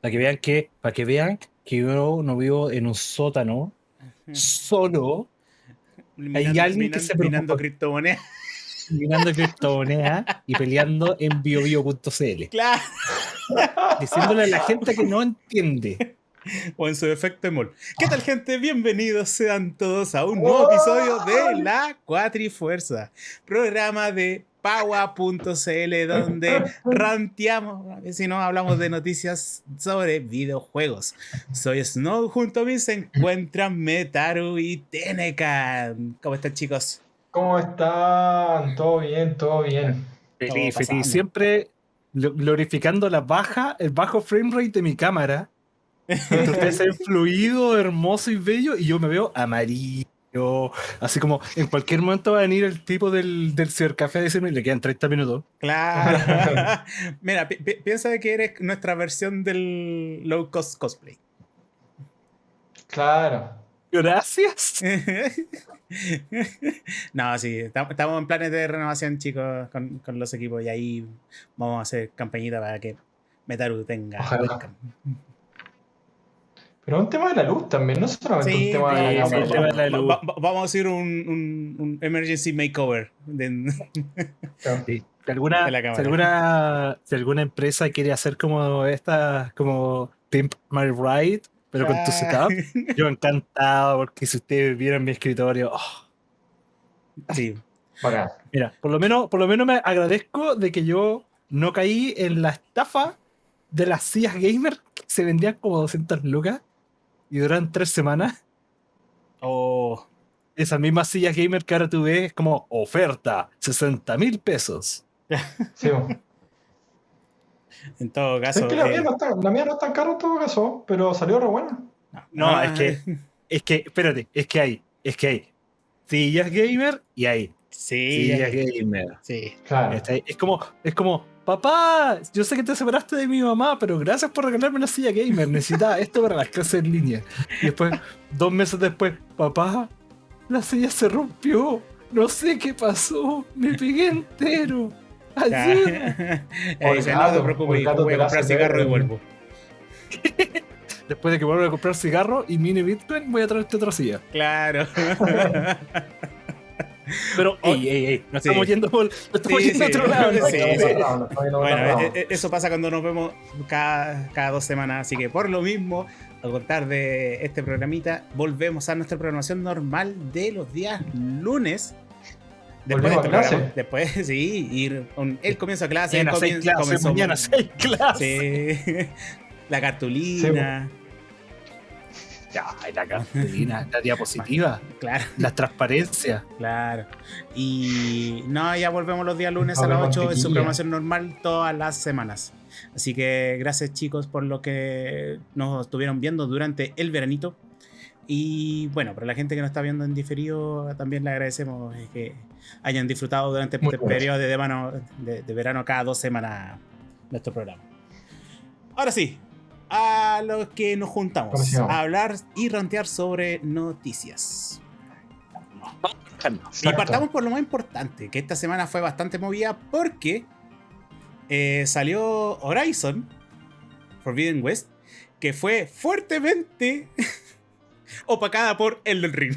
Para que vean que, para que vean que yo no vivo en un sótano solo. Hay alguien que se minando criptomonedas. Minando criptomonedas y peleando en biobio.cl. Claro. Diciéndole a la gente que no entiende. O en su efecto emol. ¿Qué tal, gente? Bienvenidos sean todos a un nuevo episodio de La Cuatrifuerza, programa de Paua.cl, donde ranteamos, si no hablamos de noticias sobre videojuegos. Soy Snow, junto a mí se encuentran Metaru y Tenecan. ¿Cómo están, chicos? ¿Cómo están? Todo bien, todo bien. Feliz, feliz. Siempre glorificando la baja, el bajo frame rate de mi cámara. Ustedes se fluido, hermoso y bello, y yo me veo amarillo así como en cualquier momento va a venir el tipo del, del cibercafé a decirme le quedan 30 minutos. Claro. Mira, piensa de que eres nuestra versión del low cost cosplay. Claro. Gracias. no, sí, estamos en planes de renovación, chicos, con, con, los equipos y ahí vamos a hacer campañita para que Metaru tenga. Pero un tema de la luz también, no solamente un tema de la, luz. vamos a hacer un, un, emergency makeover. De, si, alguna, si, alguna, si alguna empresa quiere hacer como esta, como Pimp My Ride, pero con tu setup, yo encantado, porque si ustedes vieran mi escritorio, oh. sí. Mira, por lo menos, por lo menos me agradezco de que yo no caí en la estafa de las sillas gamer que se vendían como 200 lucas y duran tres semanas. Oh. Esa misma silla gamer que ahora tú ves es como oferta, 60 mil pesos. Sí. en todo caso. Es que la, mía no está, la, mía no es tan cara en todo caso, pero salió re buena. No, es que, es que, espérate, es que hay, es que hay sillas gamer y hay sillas gamer. Sí, claro. Es como, es como, papá, yo sé que te separaste de mi mamá, pero gracias por regalarme una silla gamer. Necesitaba esto para las clases en línea. Y después, dos meses después, papá, la silla se rompió. No sé qué pasó. Me pegué entero. Ayuda. dice, no te preocupes, voy a comprar cigarro y vuelvo. Después de que vuelva a comprar cigarro y mini Bitcoin, voy a traerte otra silla. Claro. Pero, ey, ey, ey, nos estamos yendo por, estamos yendo a otro lado. Bueno, e, e, eso pasa cuando nos vemos cada, cada dos semanas, así que por lo mismo, al contar de este programita, volvemos a nuestra programación normal de los días lunes. Después, de este clase. después sí, ir con el comienzo de clase. Mañana seis clases, mañana seis clases. Sí. La cartulina. Ya, la cartulina, la diapositiva. Claro. La transparencia. Claro. Y no, ya volvemos los días lunes a las 8 en su programación normal todas las semanas. Así que gracias chicos por lo que nos estuvieron viendo durante el veranito. Y bueno, para la gente que nos está viendo en diferido, también le agradecemos que hayan disfrutado durante este periodo de verano, de, de verano cada dos semanas nuestro programa. Ahora sí, a los que nos juntamos a hablar y rantear sobre noticias. Y partamos por lo más importante, que esta semana fue bastante movida porque eh, salió Horizon Forbidden West, que fue fuertemente opacada por Elden Ring.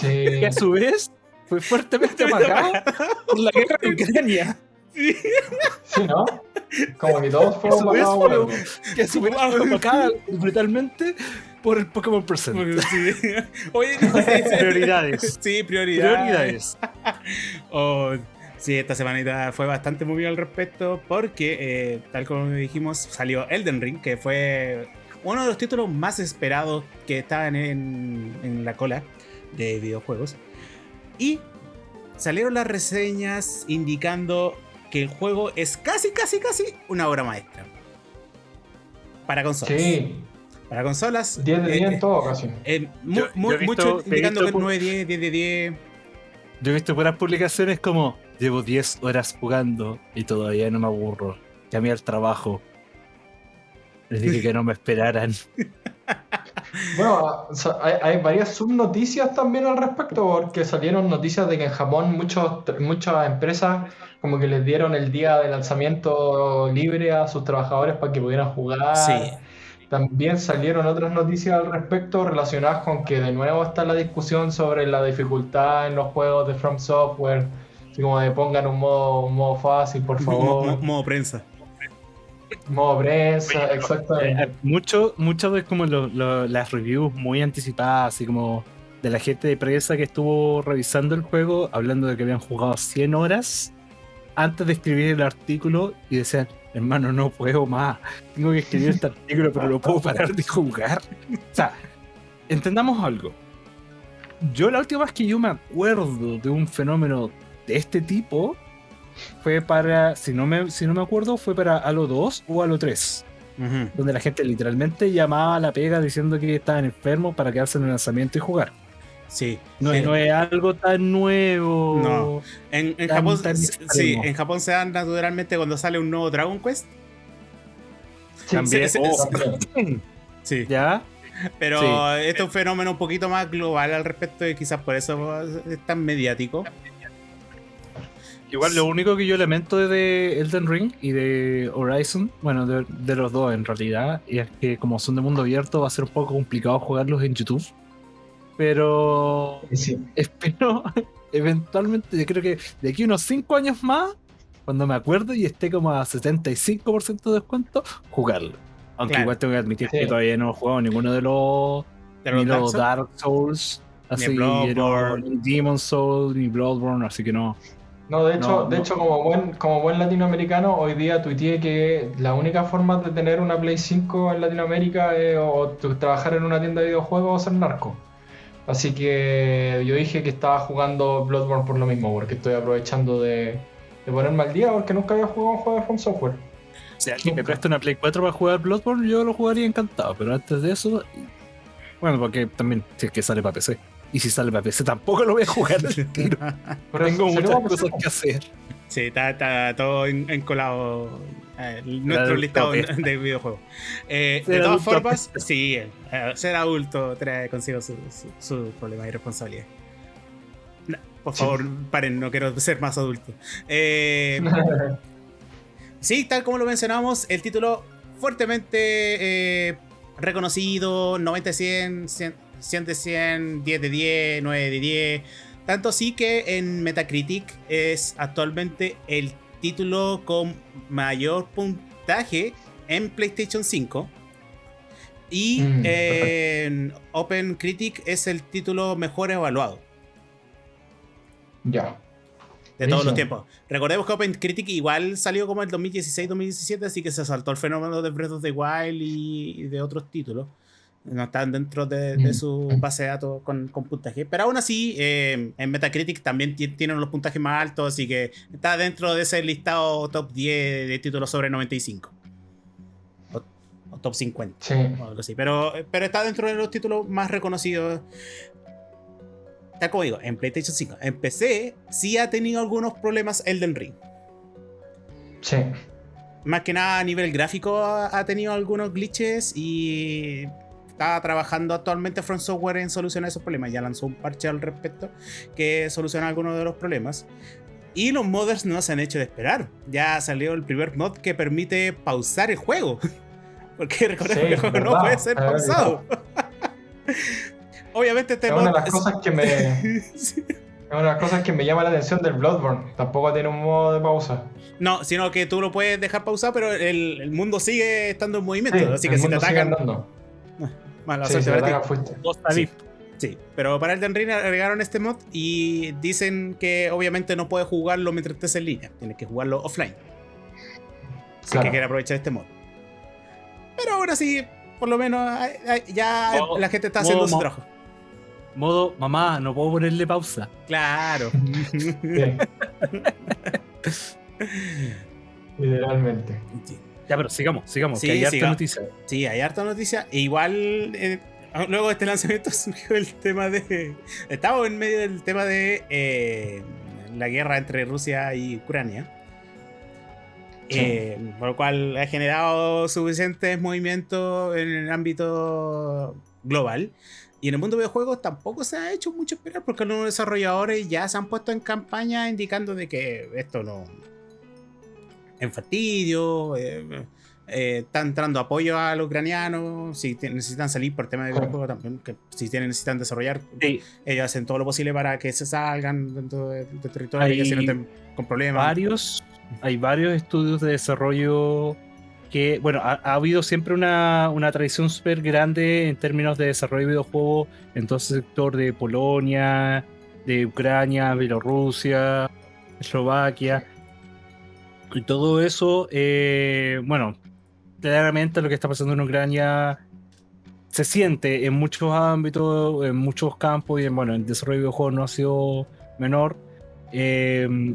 Que a su vez fue fuertemente opacada por la guerra de Ucrania. Sí. sí, ¿no? Como que todos fueron por Que su vez fue opacada brutalmente por el Pokémon Present. Sí. Oye, prioridades. Sí, prioridades. Prioridades. oh, sí, esta semanita fue bastante movida al respecto porque, eh, tal como dijimos, salió Elden Ring, que fue uno de los títulos más esperados que estaban en, en la cola de videojuegos. Y salieron las reseñas indicando que el juego es casi, casi, casi una obra maestra. Para consolas. Sí. Para consolas. 10 de 10 en todo casi. Eh, mucho indicando que 9 10, 10 de 10. Yo he visto buenas publicaciones como llevo 10 horas jugando y todavía no me aburro. Llamé al trabajo. Les dije que no me esperaran. Bueno, hay, varias subnoticias también al respecto, porque salieron noticias de que en Japón muchos, muchas empresas como que les dieron el día de lanzamiento libre a sus trabajadores para que pudieran jugar. Sí. También salieron otras noticias al respecto relacionadas con que de nuevo está la discusión sobre la dificultad en los juegos de From Software, así como de pongan un modo, modo fácil, por favor. modo. Modo prensa, exactamente. Eh, mucho, mucho de como las reviews muy anticipadas, así como de la gente de prensa que estuvo revisando el juego, hablando de que habían jugado 100 horas antes de escribir el artículo y decían, hermano, no puedo más, tengo que escribir este artículo, pero no puedo parar de jugar. O sea, entendamos algo. Yo la última vez que yo me acuerdo de un fenómeno de este tipo fue para, si no me, si no me acuerdo, fue para Halo 2 o Halo 3. Donde la gente literalmente llamaba a la pega diciendo que estaban enfermos para quedarse en el lanzamiento y jugar. Sí. No, no, es algo tan nuevo. No. En, Japón, sí, en Japón se dan naturalmente cuando sale un nuevo Dragon Quest. También. Sí. ¿Ya? Pero este es un fenómeno un poquito más global al respecto y quizás por eso es tan mediático. Igual lo único que yo lamento de Elden Ring y de Horizon, bueno, de, los dos en realidad, es que como son de mundo abierto va a ser un poco complicado jugarlos en YouTube. Pero espero eventualmente, yo creo que de aquí unos 5 años más, cuando me acuerdo y esté como a 75% de descuento, jugarlo. Aunque igual tengo que admitir que todavía no he jugado ninguno de los, ni los Dark Souls, así, ni, ni Demon Souls, ni Bloodborne, así que no. No, de hecho, de hecho como buen, como buen latinoamericano, hoy día tuiteé que la única forma de tener una Play 5 en Latinoamérica es o trabajar en una tienda de videojuegos o ser narco. Así que yo dije que estaba jugando Bloodborne por lo mismo, porque estoy aprovechando de, de ponerme al día, porque nunca había jugado un juego de From Software. Si alguien me presta una Play 4 para jugar Bloodborne, yo lo jugaría encantado, pero antes de eso, bueno, porque también si es que sale para PC. Y si sale para PC tampoco lo voy a jugar tiro. Tengo muchas cosas que hacer. Sí, está, todo encolado eh, nuestro listado de videojuegos. Eh, de todas formas, sí, eh, ser adulto trae consigo sus su, problemas y responsabilidades. por favor, paren, no quiero ser más adulto. sí, tal como lo mencionamos, el título fuertemente reconocido, 90 100, 100 100 de 100, 10 de 10, 9 de 10. Tanto así que en Metacritic es actualmente el título con mayor puntaje en PlayStation 5. Y mm, en Open Critic es el título mejor evaluado. Ya. De todos los tiempos. Recordemos que Open Critic igual salió como el 2016-2017, así que se saltó el fenómeno de Breath of the Wild y de otros títulos no están dentro de, mm. su base de datos con, puntaje. Pero aún así, eh, en Metacritic también tienen los puntajes más altos, así que está dentro de ese listado top 10 de títulos sobre 95. O, top 50. Sí. O algo así. Pero, pero está dentro de los títulos más reconocidos. Está como digo, en PlayStation 5. En PC sí ha tenido algunos problemas Elden Ring. Sí. Más que nada a nivel gráfico ha tenido algunos glitches y está trabajando actualmente Front Software en solucionar esos problemas. Ya lanzó un parche al respecto que soluciona algunos de los problemas. Y los modders no se han hecho de esperar. Ya salió el primer mod que permite pausar el juego. Porque recordemos que el juego no puede ser pausado. Obviamente este es Una de las cosas que me... Es una de las cosas que me llama la atención del Bloodborne. Tampoco tiene un modo de pausa. No, sino que tú lo puedes dejar pausado, pero el, mundo sigue estando en movimiento. así que si te atacan. Mala sí, sí, sí, pero para el Ring agregaron este mod y dicen que obviamente no puedes jugarlo mientras estés en línea, tienes que jugarlo offline. Así que quiere aprovechar este mod. Pero ahora sí, por lo menos ya la gente está haciendo su trabajo. Modo, mamá, no puedo ponerle pausa. Claro. Literalmente. Ya, pero sigamos, sigamos, que hay harta noticia. Sí, hay harta noticia. E igual, eh, luego de este lanzamiento surgió el tema de. Estamos en medio del tema de eh, la guerra entre Rusia y Ucrania. Eh, por lo cual ha generado suficientes movimientos en el ámbito global. Y en el mundo de videojuegos tampoco se ha hecho mucho esperar porque los desarrolladores ya se han puesto en campaña indicando de que esto no en fastidio, eh, eh, está entrando apoyo a los ucranianos, si necesitan salir por tema de videojuegos también, que si tienen, necesitan desarrollar, ellos hacen todo lo posible para que se salgan dentro del territorio y que no estén con problemas. Varios, hay varios estudios de desarrollo que, bueno, ha, habido siempre una, una tradición súper grande en términos de desarrollo de videojuegos en todo el sector de Polonia, de Ucrania, Bielorrusia, Eslovaquia. Y todo eso, eh, bueno, claramente lo que está pasando en Ucrania se siente en muchos ámbitos, en muchos campos y en, bueno, el desarrollo de videojuegos no ha sido menor. Eh,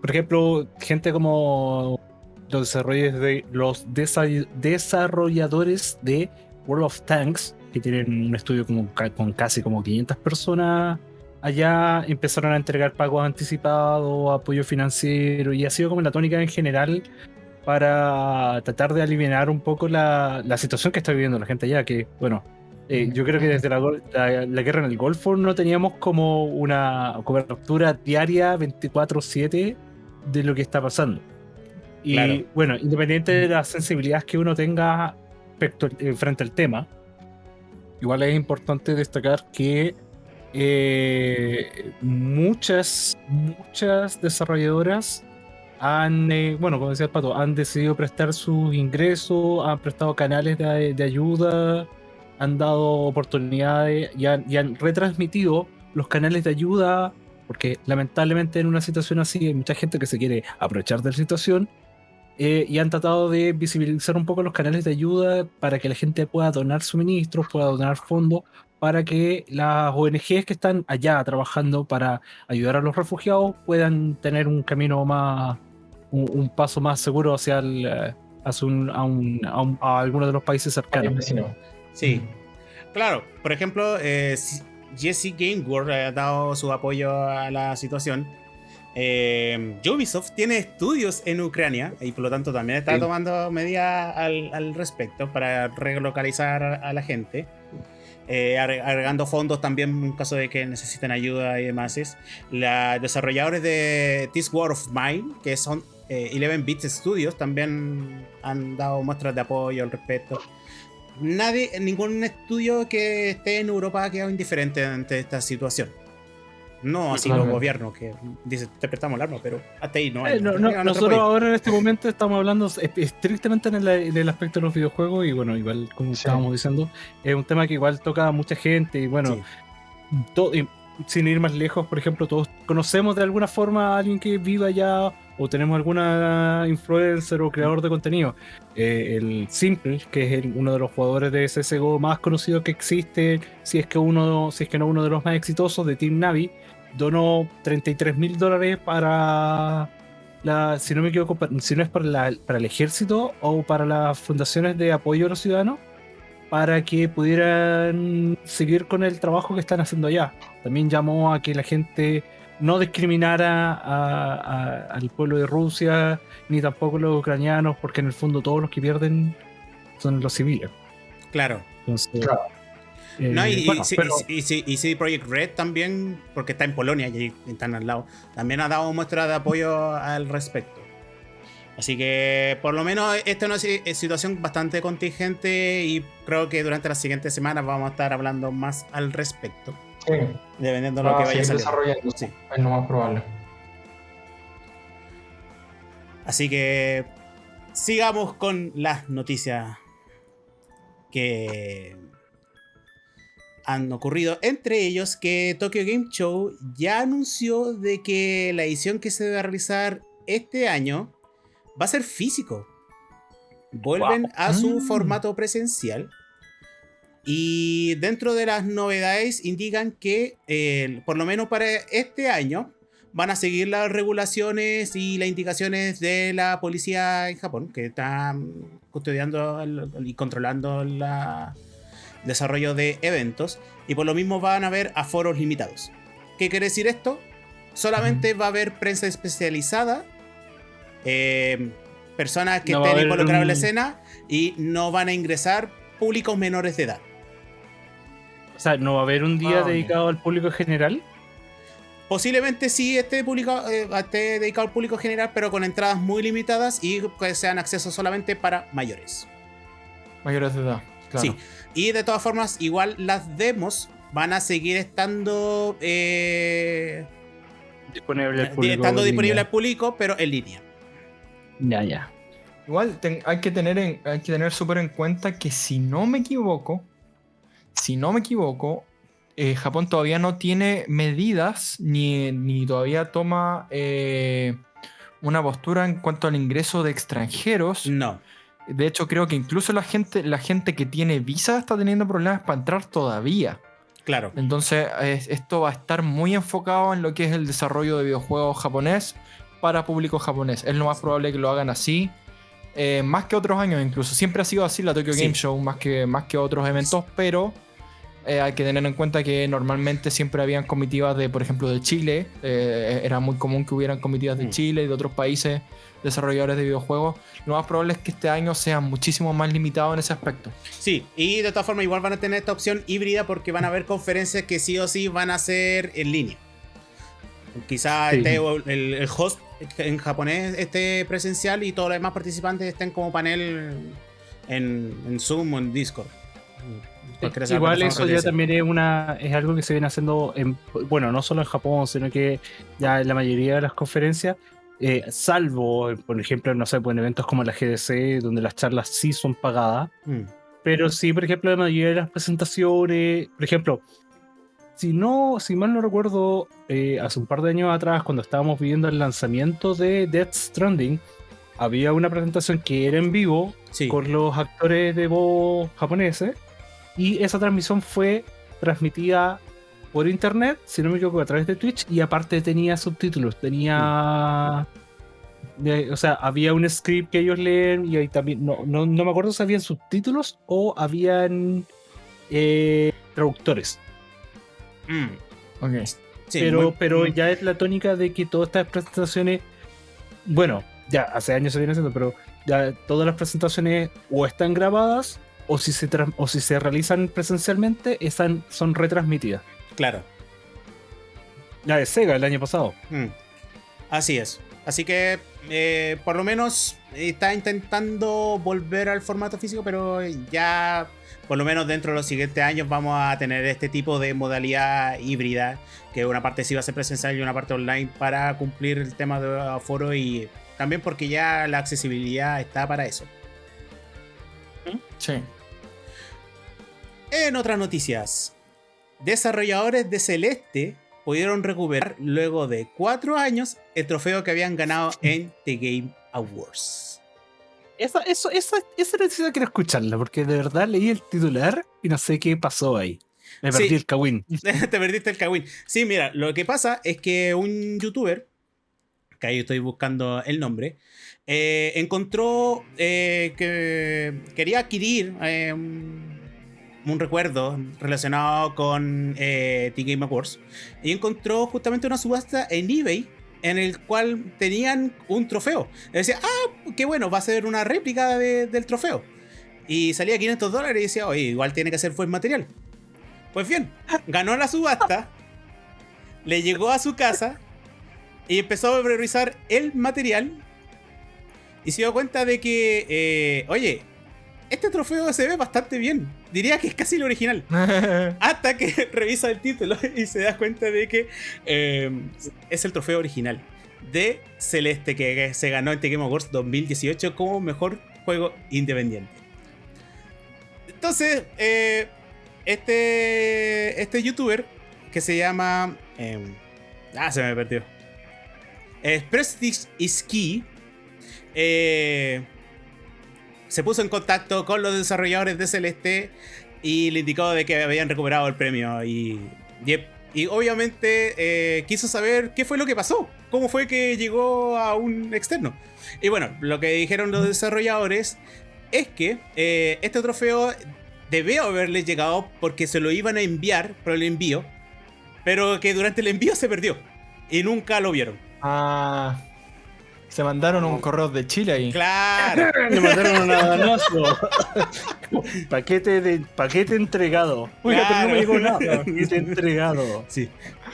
por ejemplo, gente como los de los desarrolladores de World of Tanks, que tienen un estudio como, con casi como 500 personas allá, empezaron a entregar pagos anticipados, apoyo financiero, y ha sido como la tónica en general para tratar de aliviar un poco la, la situación que está viviendo la gente allá, que bueno, eh, yo creo que desde la, la, guerra en el Golfo no teníamos como una cobertura diaria 24/7 de lo que está pasando. Y bueno, independiente de las sensibilidades que uno tenga eh, frente al tema, igual es importante destacar que eh, muchas, muchas desarrolladoras han, eh, bueno, como decía el Pato, han decidido prestar sus ingresos, han prestado canales de, de ayuda, han dado oportunidades y han, y han, retransmitido los canales de ayuda, porque lamentablemente en una situación así hay mucha gente que se quiere aprovechar de la situación eh, y han tratado de visibilizar un poco los canales de ayuda para que la gente pueda donar suministros, pueda donar fondos, para que las ONGs que están allá trabajando para ayudar a los refugiados puedan tener un camino más, un, paso más seguro hacia, el, eh, hacia un, a, un, a, alguno de los países cercanos. Sí, claro. Por ejemplo, eh, Jesse Gameworld ha dado su apoyo a la situación eh, Ubisoft tiene estudios en Ucrania y por lo tanto también está tomando medidas al, respecto para relocalizar a la gente. Eh, agregando fondos también en caso de que necesiten ayuda y demás. Los desarrolladores de This War of Mine, que son 11 eh, Bits Studios, también han dado muestras de apoyo al respecto. Nadie, ningún estudio que esté en Europa ha quedado indiferente ante esta situación. No así los gobiernos que dicen, te prestamos el arma, pero hasta ahí no hay. Eh, nosotros ahora en este momento estamos hablando estrictamente en el, aspecto de los videojuegos y bueno, igual como estábamos diciendo, es un tema que igual toca a mucha gente y bueno, sin ir más lejos, por ejemplo, todos conocemos de alguna forma a alguien que viva allá o tenemos alguna influencer o creador de contenido. Eh, el Simple, que es uno de los jugadores de CSGO más conocidos que existe, si es que uno, si es que no uno de los más exitosos de Team Navi, donó 33 mil dólares para la, si no me equivoco, si no es para, para el ejército o para las fundaciones de apoyo a los ciudadanos, para que pudieran seguir con el trabajo que están haciendo allá. También llamó a que la gente no discriminara al pueblo de Rusia, ni tampoco los ucranianos, porque en el fondo todos los que pierden son los civiles. Claro. claro. Eh, no, y, y, CD Projekt Red también, porque está en Polonia y están al lado, también ha dado muestra de apoyo al respecto. Así que por lo menos esta es una situación bastante contingente y creo que durante las siguientes semanas vamos a estar hablando más al respecto. Sí. Dependiendo de lo que vaya desarrollando. Sí. Es lo más probable. Así que sigamos con las noticias que han ocurrido. Entre ellos que Tokyo Game Show ya anunció de que la edición que se va a realizar este año va a ser físico. Vuelven a su mm. formato presencial. Y dentro de las novedades indican que por lo menos para este año van a seguir las regulaciones y las indicaciones de la policía en Japón, que está custodiando y controlando la, desarrollo de eventos y por lo mismo van a haber aforos limitados. ¿Qué quiere decir esto? Solamente va a haber prensa especializada, eh, personas que estén involucradas en la escena y no van a ingresar públicos menores de edad. O sea, ¿no va a haber un día Ah, dedicado al público general? Posiblemente sí esté, publicado, eh, esté dedicado al público general, pero con entradas muy limitadas y que sean acceso solamente para mayores. Mayores de edad. Claro. Sí. Y de todas formas, igual las demos van a seguir estando, eh, Disponible al público. estando disponible al público, pero en línea. Ya, ya. Igual ten- hay que tener en- hay que tener súper en cuenta que si no me equivoco, si no me equivoco, eh, Japón todavía no tiene medidas ni, ni todavía toma eh, una postura en cuanto al ingreso de extranjeros. No. De hecho, creo que incluso la gente, la gente que tiene visa está teniendo problemas para entrar todavía. Claro. Entonces, es- esto va a estar muy enfocado en lo que es el desarrollo de videojuegos japonés para público japonés. Es lo más probable que lo hagan así. eh, más que otros años incluso. Siempre ha sido así la Tokyo Sí. Game Show, más que, más que otros eventos, pero eh, hay que tener en cuenta que normalmente siempre habían comitivas de, por ejemplo, de Chile. eh, era muy común que hubieran comitivas de Mm. Chile y de otros países desarrolladores de videojuegos. Lo más probable es que este año sea muchísimo más limitado en ese aspecto. Sí, y de todas formas igual van a tener esta opción híbrida porque van a haber conferencias que sí o sí van a ser en línea. Quizá Sí. esté el, el host en japonés esté presencial y todos los demás participantes estén como panel en, en Zoom o en Discord. Igual eso ya también es una es algo que se viene haciendo en, bueno no solo en Japón sino que ya en la mayoría de las conferencias eh, salvo por ejemplo no sé pues en eventos como la GDC donde las charlas sí son pagadas Mm. pero sí por ejemplo la mayoría de las presentaciones por ejemplo si no si mal no recuerdo eh, hace un par de años atrás cuando estábamos viviendo el lanzamiento de Death Stranding había una presentación que era en vivo Sí. con los actores de voz japoneses y esa transmisión fue transmitida por internet, si no me equivoco, a través de Twitch y aparte tenía subtítulos, tenía... de- o sea, había un script que ellos leen y ahí también, no, no, no me acuerdo si habían subtítulos o habían eh, traductores. Mm. Ok. Sí, pero muy- pero ya es la tónica de que todas estas presentaciones, bueno, ya hace años se viene haciendo, pero ya todas las presentaciones o están grabadas o si se, tras- o si se realizan presencialmente, están, son retransmitidas. Claro. La de Sega el año pasado. Mm. Así es. Así que eh, por lo menos está intentando volver al formato físico, pero ya por lo menos dentro de los siguientes años vamos a tener este tipo de modalidad híbrida, que una parte sí va a ser presencial y una parte online para cumplir el tema de aforo y también porque ya la accesibilidad está para eso. Sí. En otras noticias, desarrolladores de Celeste pudieron recuperar luego de cuatro años el trofeo que habían ganado en The Game Awards. Esa, eso, esa, esa necesidad quiero escucharla, porque de verdad leí el titular y no sé qué pasó ahí. Me perdí Sí. el cagüín. Te perdiste el cagüín. Sí, mira, lo que pasa es que un youtuber, que ahí estoy buscando el nombre, eh, encontró eh, que quería adquirir eh, un, recuerdo relacionado con eh, The Game Awards y encontró justamente una subasta en eBay en el cual tenían un trofeo. Y decía, ah, qué bueno, va a ser una réplica de- del trofeo. Y salía 500 dólares y decía, oye, igual tiene que ser buen material. Pues bien, ganó la subasta, le llegó a su casa y empezó a priorizar el material y se dio cuenta de que, eh, oye, este trofeo se ve bastante bien. Diría que es casi el original. Hasta que revisa el título y se da cuenta de que eh, es el trofeo original de Celeste que se ganó en The Game Awards 2018 como mejor juego independiente. Entonces, eh, este, este youtuber que se llama... eh, ah, se me perdió. Es Prestige is Key. eh, se puso en contacto con los desarrolladores de Celeste y le indicó de que habían recuperado el premio y, obviamente eh, quiso saber qué fue lo que pasó, cómo fue que llegó a un externo. Y bueno, lo que dijeron los desarrolladores es que eh, este trofeo debió haberle llegado porque se lo iban a enviar por el envío, pero que durante el envío se perdió y nunca lo vieron. Ah. Se mandaron un correo de Chile ahí. Claro. Le mandaron un adanazo. paquete, de, paquete entregado. Oiga, pero no me llegó nada. Paquete entregado. Sí.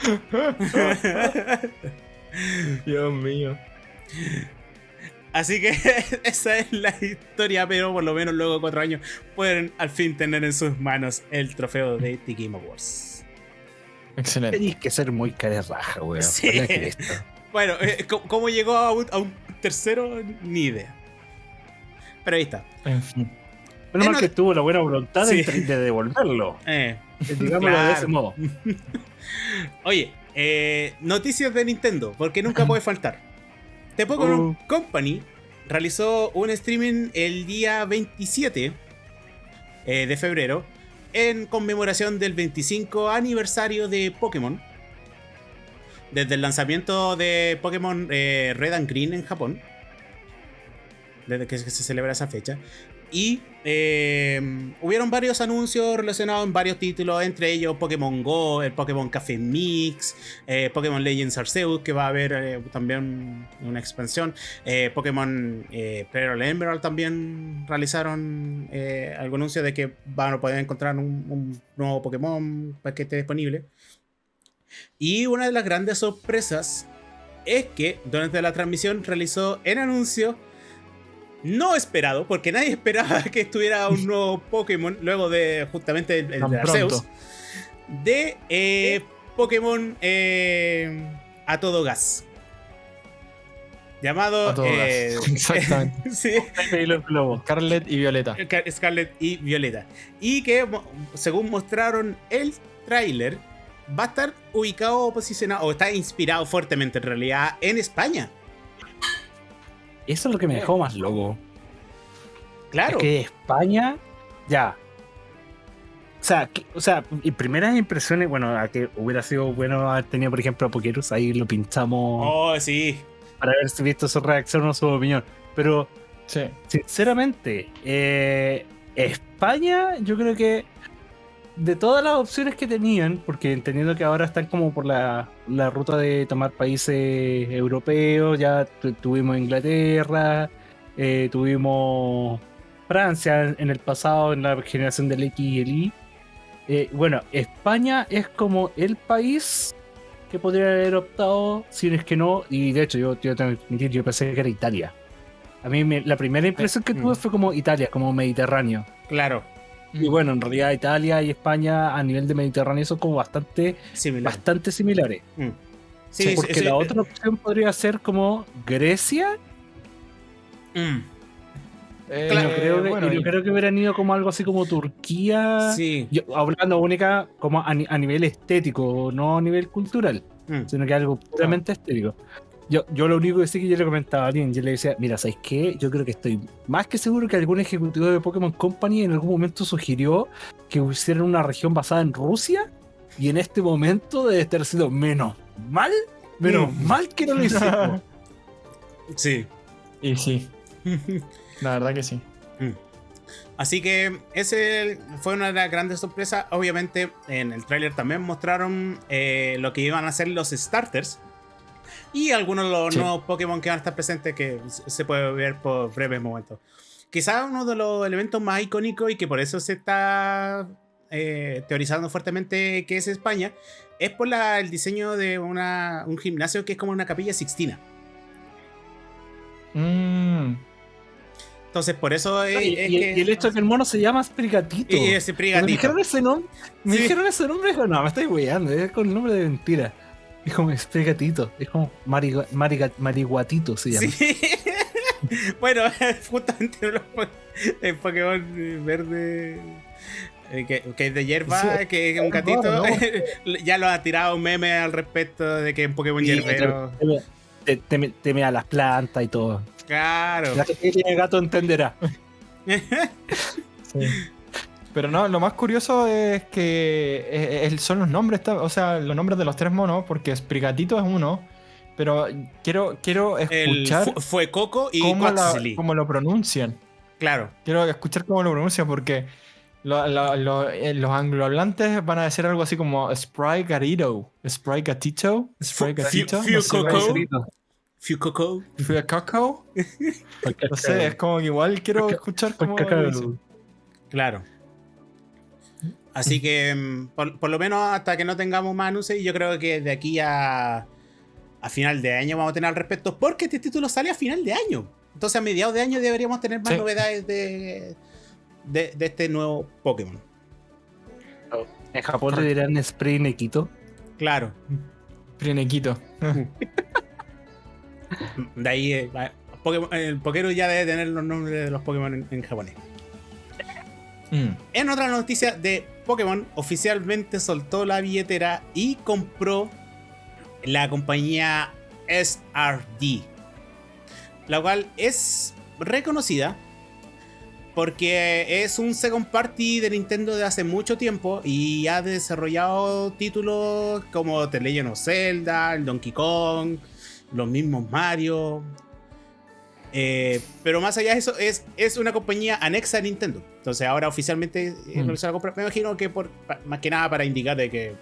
Dios mío. Así que esa es la historia, pero por lo menos luego de cuatro años pueden al fin tener en sus manos el trofeo de The Game Awards. Excelente. Tenéis que ser muy cara raja, weón. Sí. Para que esto. Bueno, eh, ¿cómo, cómo llegó a un, a un tercero? Ni idea. Pero ahí está. En fin. Menos Eh, mal no- que tuvo la buena voluntad Sí. de, de devolverlo. Eh, Digámoslo de ese modo. Oye, eh, noticias de Nintendo, porque nunca puede faltar. The Pokémon Uh. Company realizó un streaming el día 27 eh, de febrero en conmemoración del 25 aniversario de Pokémon. Desde el lanzamiento de Pokémon eh, Red and Green en Japón. Desde que se celebra esa fecha. Y eh, hubieron varios anuncios relacionados en varios títulos, entre ellos Pokémon Go, el Pokémon Café Mix, eh, Pokémon Legends Arceus, que va a haber eh, también una expansión, eh, Pokémon Pearl Emerald también realizaron algún anuncio de que van a poder encontrar un nuevo Pokémon para que esté disponible. Y una de las grandes sorpresas es que durante la transmisión realizó el anuncio no esperado, porque nadie esperaba que estuviera un nuevo Pokémon luego de justamente el, el de Arceus, de eh, Pokémon eh, a todo gas. Llamado A todo eh, gas. Exactamente. sí, Y los globos. Scarlet y Violeta. Scar- Scarlet y Violeta. Y que, según mostraron el tráiler, va a estar ubicado o posicionado, o está inspirado fuertemente en realidad en España. Eso es lo que me dejó más loco. Claro. Es que España, ya. O sea, que- o sea, y primeras impresiones, bueno, a que hubiera sido bueno haber tenido, por ejemplo, a Pokerus, ahí lo pinchamos Oh, sí. para ver si visto su reacción o su opinión. Pero, Sí. sinceramente, eh, España, yo creo que de todas las opciones que tenían, porque entendiendo que ahora están como por la, la ruta de tomar países europeos, ya tu- tuvimos Inglaterra, eh, tuvimos Francia en el pasado, en la generación del X y el Y. Eh, bueno, España es como el país que podría haber optado, si es que no, y de hecho yo, yo tengo que admitir, yo pensé que era Italia. A mí me- la primera impresión que Mm. tuve fue como Italia, como Mediterráneo. Claro. Y bueno, en realidad Italia y España a nivel de Mediterráneo son como bastante, Similar. bastante similares. Mm. Sí, sí, porque sí, la eh, otra opción podría ser como Grecia. mm, Eh, y yo creo, que, bueno, yo creo que hubieran ido como algo así como Turquía. Sí. Yo, hablando única como a nivel estético, no a nivel cultural, Mm. sino que algo puramente estético. Yo, yo lo único que sí que yo le comentaba a alguien, yo le decía, mira, ¿sabes qué? Yo creo que estoy más que seguro que algún ejecutivo de Pokémon Company en algún momento sugirió que hicieran una región basada en Rusia y en este momento debe estar sido menos mal, menos Mm. mal que no lo hicimos. Sí. Y sí, la verdad que sí. Así que ese fue una de las grandes sorpresas. Obviamente en el tráiler también mostraron eh, lo que iban a ser los starters. Y algunos de los Sí. nuevos Pokémon que van a estar presentes que se puede ver por breves momentos. Quizás uno de los elementos más icónicos y que por eso se está eh, teorizando fuertemente que es España, es por la- el diseño de una, un gimnasio que es como una capilla sixtina. Mm, Entonces por eso es, y, es y- que... y el hecho de que el mono se llama Sprigatito. y ese Cuando me dijeron ese nombre, me Sí. dijeron ese nombre, dijo, no, me estoy weyando, es con el nombre de mentira. Es como Sprigatito, es como mariga- mariga- Mariguatito se llama. Sí. bueno, justamente los el Pokémon verde. eh, Que, que es de hierba, Sí, que es un gatito. ya lo ha tirado un meme al respecto de que es un Pokémon Sí, hierbero. Te, te, te, te mea las plantas y todo. Claro. La gente que tiene gato entenderá. sí. Pero no, lo más curioso es que eh, eh, son los nombres, o sea, los nombres de los tres monos, porque Sprigatito es uno, pero quiero, quiero escuchar fu- fue Coco y cómo, la- cómo lo pronuncian. Claro. Quiero escuchar cómo lo pronuncian porque lo- lo- lo- eh, los anglohablantes van a decir algo así como Spry Gatito, Spry Gatito, Spry Fu- Gatito. Fiu- no sé, Coco. Fucoco. Fucoco. no sé, es como que igual quiero escuchar cómo Claro. Así que, mm, por, lo menos hasta que no tengamos más anuncios, yo creo que de aquí a, a final de año vamos a tener al respecto, porque este título sale a final de año. Entonces, a mediados de año deberíamos tener más novedades de, de, este nuevo Pokémon. Oh, en Japón le dirán Spray Nequito. Claro. Spray Nequito. de ahí, eh, el Pokémon ya debe tener los nombres de los Pokémon en, japonés. Mm. En otra noticia de Pokémon, oficialmente soltó la billetera y compró la compañía SRD, la cual es reconocida porque es un second party de Nintendo de hace mucho tiempo y ha desarrollado títulos como The Legend of Zelda, el Donkey Kong, los mismos Mario. Eh, pero más allá de eso, es, es una compañía anexa a Nintendo. Entonces ahora oficialmente mm. la compra. Me imagino que por, más que nada para indicar de que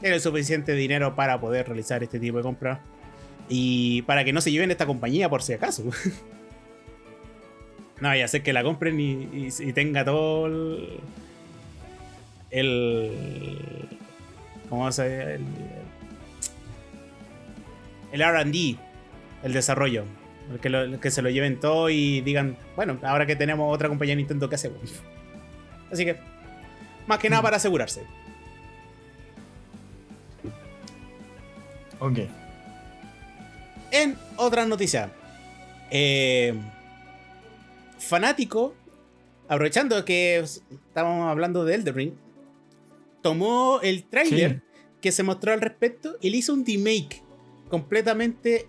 tiene suficiente dinero para poder realizar este tipo de compras. Y para que no se lleven esta compañía por si acaso. no, ya sé que la compren y, tenga todo el. el ¿Cómo se? El, el RD, el desarrollo. Que, se lo lleven todo y digan, bueno, ahora que tenemos otra compañía Nintendo, ¿qué hacemos? Así que, más que nada mm. para asegurarse. Ok. En otra noticia. Eh, fanático, aprovechando que estábamos hablando de Elden Ring, tomó el trailer que se mostró al respecto y le hizo un remake completamente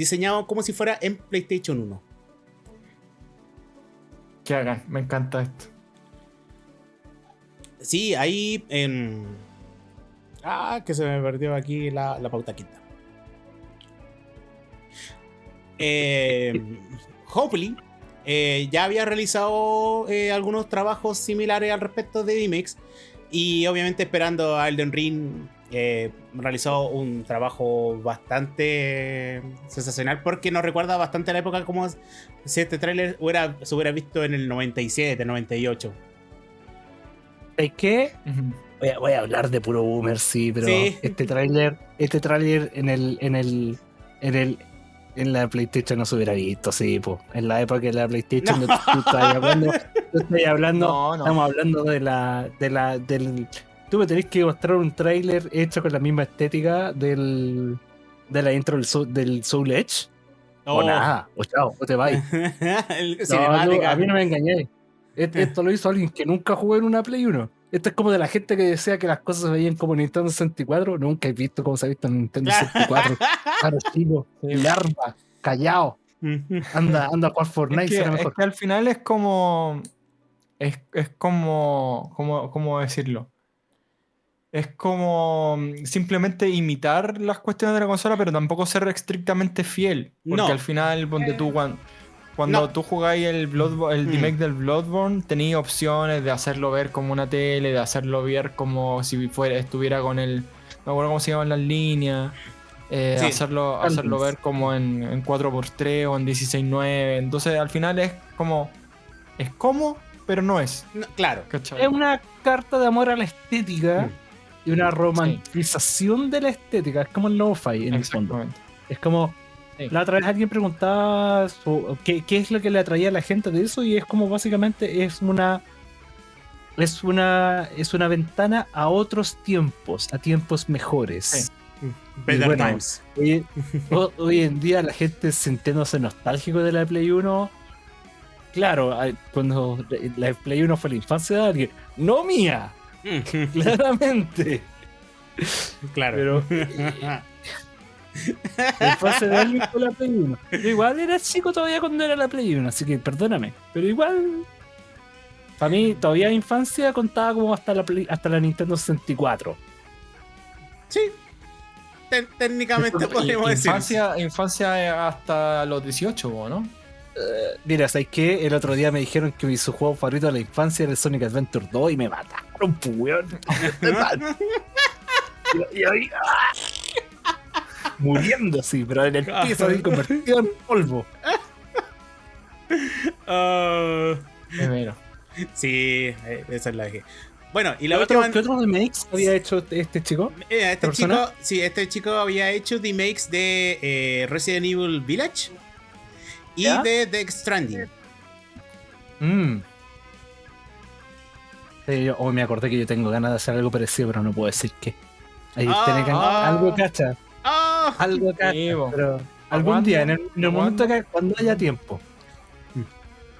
diseñado como si fuera en PlayStation 1. Que hagan, me encanta esto. Sí, ahí en Ah, que se me perdió aquí la, pauta quinta. Eh, Hopefully eh, ya había realizado eh, algunos trabajos similares al respecto de DMX y obviamente esperando a Elden Ring realizó un trabajo bastante sensacional porque nos recuerda bastante a la época como si este tráiler se hubiera visto en el 97, 98. ¿Es que Voy a, hablar de puro boomer, sí, pero este tráiler, este tráiler en el, en el, en el, en la PlayStation no se hubiera visto, sí, pues. En la época de la PlayStation, no. tú, estás hablando, estoy hablando, estamos hablando de la, de la, del, tú me tenés que mostrar un tráiler hecho con la misma estética del, de la intro del, del Soul Edge. O nada, o chao, o te vais. a mí no me engañé. Esto lo hizo alguien que nunca jugó en una Play 1. Esto es como de la gente que decía que las cosas se veían como Nintendo 64. Nunca he visto cómo se ha visto en Nintendo 64. claro, chico, larva, callado. Anda, anda a jugar Fortnite. Es que, al final es como. Es, es como. ¿Cómo decirlo? Es como simplemente imitar las cuestiones de la consola, pero tampoco ser estrictamente fiel. Porque al final, ponte tú, cuando, cuando tú jugáis el, Blood, el mm. remake del Bloodborne, tenéis opciones de hacerlo ver como una tele, de hacerlo ver como si fuera, estuviera con el. No acuerdo cómo se llaman las líneas. Eh, hacerlo, hacerlo ver como en, en 4x3 o en 16.9. Entonces al final es como. Es como, pero no es. claro. Es una carta de amor a la estética mm. Y una romantización de la estética. Es como el lo-fi en el fondo. Es como la otra vez alguien preguntaba qué, es lo que le atraía a la gente de eso y es como básicamente es una es una es una ventana a otros tiempos, a tiempos mejores. Better times. Hoy, en día la gente sintiéndose nostálgico de la Play 1. Claro, cuando la Play 1 fue la infancia de alguien, no mía. Claramente. Claro. Pero Después de alguien con la Play 1. Yo igual era chico todavía cuando era la Play 1, así que perdóname. Pero igual. Para mí, todavía infancia contaba como hasta la, hasta la Nintendo 64. Sí. técnicamente podemos decir. Infancia, infancia hasta los 18, ¿no? Uh, mira, ¿sabes qué? El otro día me dijeron que mi su juego favorito de la infancia era el Sonic Adventure 2 y me mataron, pues, y, y, muriendo así, pero en el piso ahí convertido en polvo. Ah, Primero. sí, eh, esa es la que. Bueno, y la ¿Qué otro. ¿Qué otro remakes había hecho este chico? Eh, este chico, sí, este chico había hecho remakes de eh, Resident Evil Village y ¿Ya? de The Stranding. Mm. Sí, yo- oh, me acordé que yo tengo ganas de hacer algo parecido, pero no puedo decir qué. Ahí Ah, tiene que ah. algo cacha, ¡Ah! algo cacha, pero algún día, en el, en el momento que cuando haya tiempo.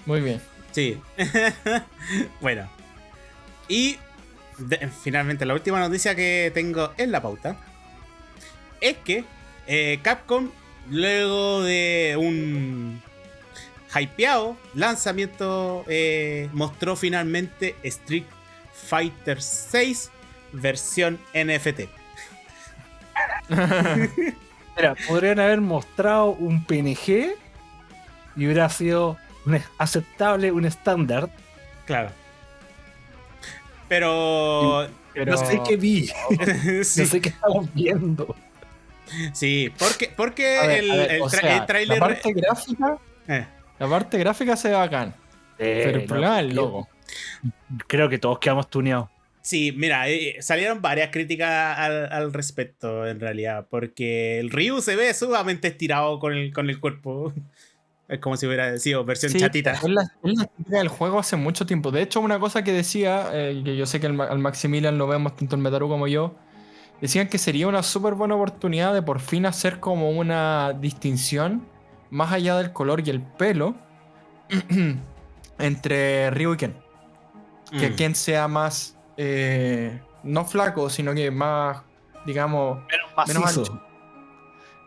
Muy bien. Sí. bueno. Y de- finalmente la última noticia que tengo en la pauta es que eh, Capcom, luego de un hypeado lanzamiento, eh, mostró finalmente Street Fighter 6 versión NFT. Mira, podrían haber mostrado un PNG y hubiera sido un aceptable, un estándar. Claro. Pero. Pero No sé qué vi, sí, no sé qué estamos viendo. Sí, porque, porque A ver, el, a ver, el o tra- sea, el tráiler. La parte gráfica, eh, la parte gráfica se ve bacán. pero el no, problema es el logo. Creo que todos quedamos tuneados. Sí, mira, eh, salieron varias críticas al, al respecto, en realidad, porque el Ryu se ve sumamente estirado con el, con el cuerpo. Es como si hubiera sido versión Sí, chatita. Es la, estética del juego hace mucho tiempo. De hecho, una cosa que decía, eh, que yo sé que al Maximilian lo vemos tanto el Metaru como yo, decían que sería una súper buena oportunidad de por fin hacer como una distinción más allá del color y el pelo entre Ryu y Ken. Que Mm. Ken sea más, eh, no flaco, sino que más, digamos, Menos ancho.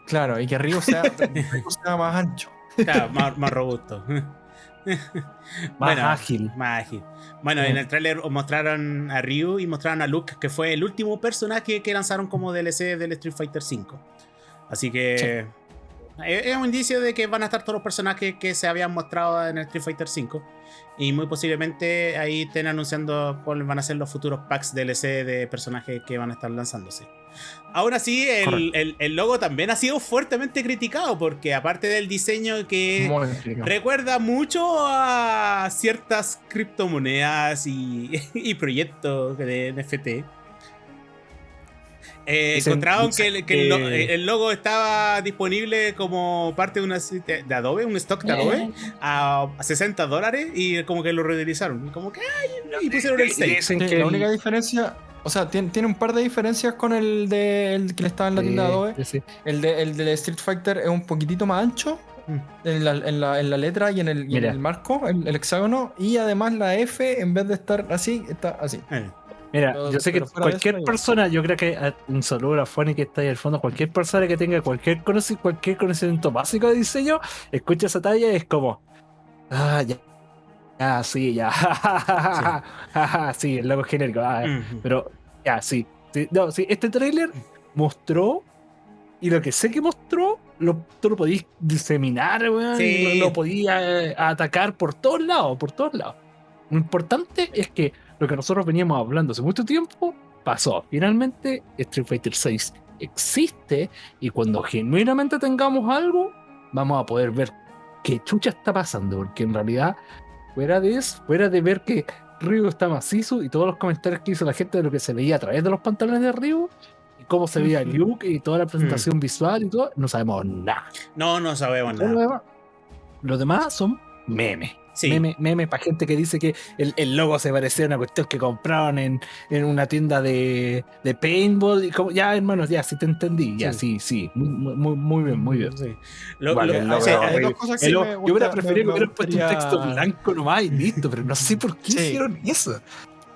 claro, y que Ryu sea, Ryu sea más ancho. Claro, más, más robusto. Más Bueno, ágil. Más ágil. Bueno, Sí. en el tráiler mostraron a Ryu y mostraron a Luke, que fue el último personaje que lanzaron como DLC del Street Fighter V. Así que es un indicio de que van a estar todos los personajes que se habían mostrado en el Street Fighter V. Y muy posiblemente ahí estén anunciando cuáles van a ser los futuros packs DLC de personajes que van a estar lanzándose. Aún así, el, el- el logo también ha sido fuertemente criticado porque aparte del diseño que recuerda mucho a ciertas criptomonedas y, y proyectos de NFT. Eh, encontraron que, el, que el lo- que- el logo estaba disponible como parte de una de de Adobe, un stock de Adobe, a, a 60 dólares y como que lo reutilizaron. Y como que ay, y pusieron el 6. Dicen Sí, que la única diferencia, o sea, tiene, tiene un par de diferencias con el de el que le estaba en la tienda de Adobe. Sí. El de el de Street Fighter es un poquitito más ancho Mm. en la, en la- en la letra y en el, y en el marco, el, el hexágono, y además la F en vez de estar así, está así. Eh, Mira, Pero- yo sé que cualquier eso, persona, yo creo que ah, un saludo a Fanny que está ahí al fondo, cualquier persona que tenga cualquier, conoci- cualquier conocimiento básico de diseño, escucha esa talla y es como, ah, ya, ah, sí, ya, sí, el logo genérico, ah, pero ya, sí, sí, no, sí, este tráiler mostró, y lo que sé que mostró, lo, tú lo podías diseminar, weón, Sí. lo, lo podías eh, atacar por todos lados, por todos lados. Lo importante es que lo que nosotros veníamos hablando hace mucho tiempo pasó. Finalmente, Street Fighter 6 existe y cuando genuinamente tengamos algo, vamos a poder ver qué chucha está pasando, porque en realidad, fuera de eso, fuera de ver que Ryu está macizo y todos los comentarios que hizo la gente de lo que se veía a través de los pantalones de Ryu, y cómo se veía Luke y toda la presentación visual y todo, no sabemos nada. No, no sabemos Todo Lo nada. demás, lo demás son memes. Sí. Meme, meme para gente que dice que el, el logo se parecía a una cuestión que compraron en, en una tienda de, de paintball. Y como, ya, hermanos, ya, sí te entendí. Ya, sí, sí. Muy, muy, muy bien, muy bien. Sí. Lo- Vale, lo- el o logo sea, era hay dos cosas que sí yo hubiera preferido que hubieran puesto un texto blanco nomás y listo, pero no sé por qué Sí. hicieron eso.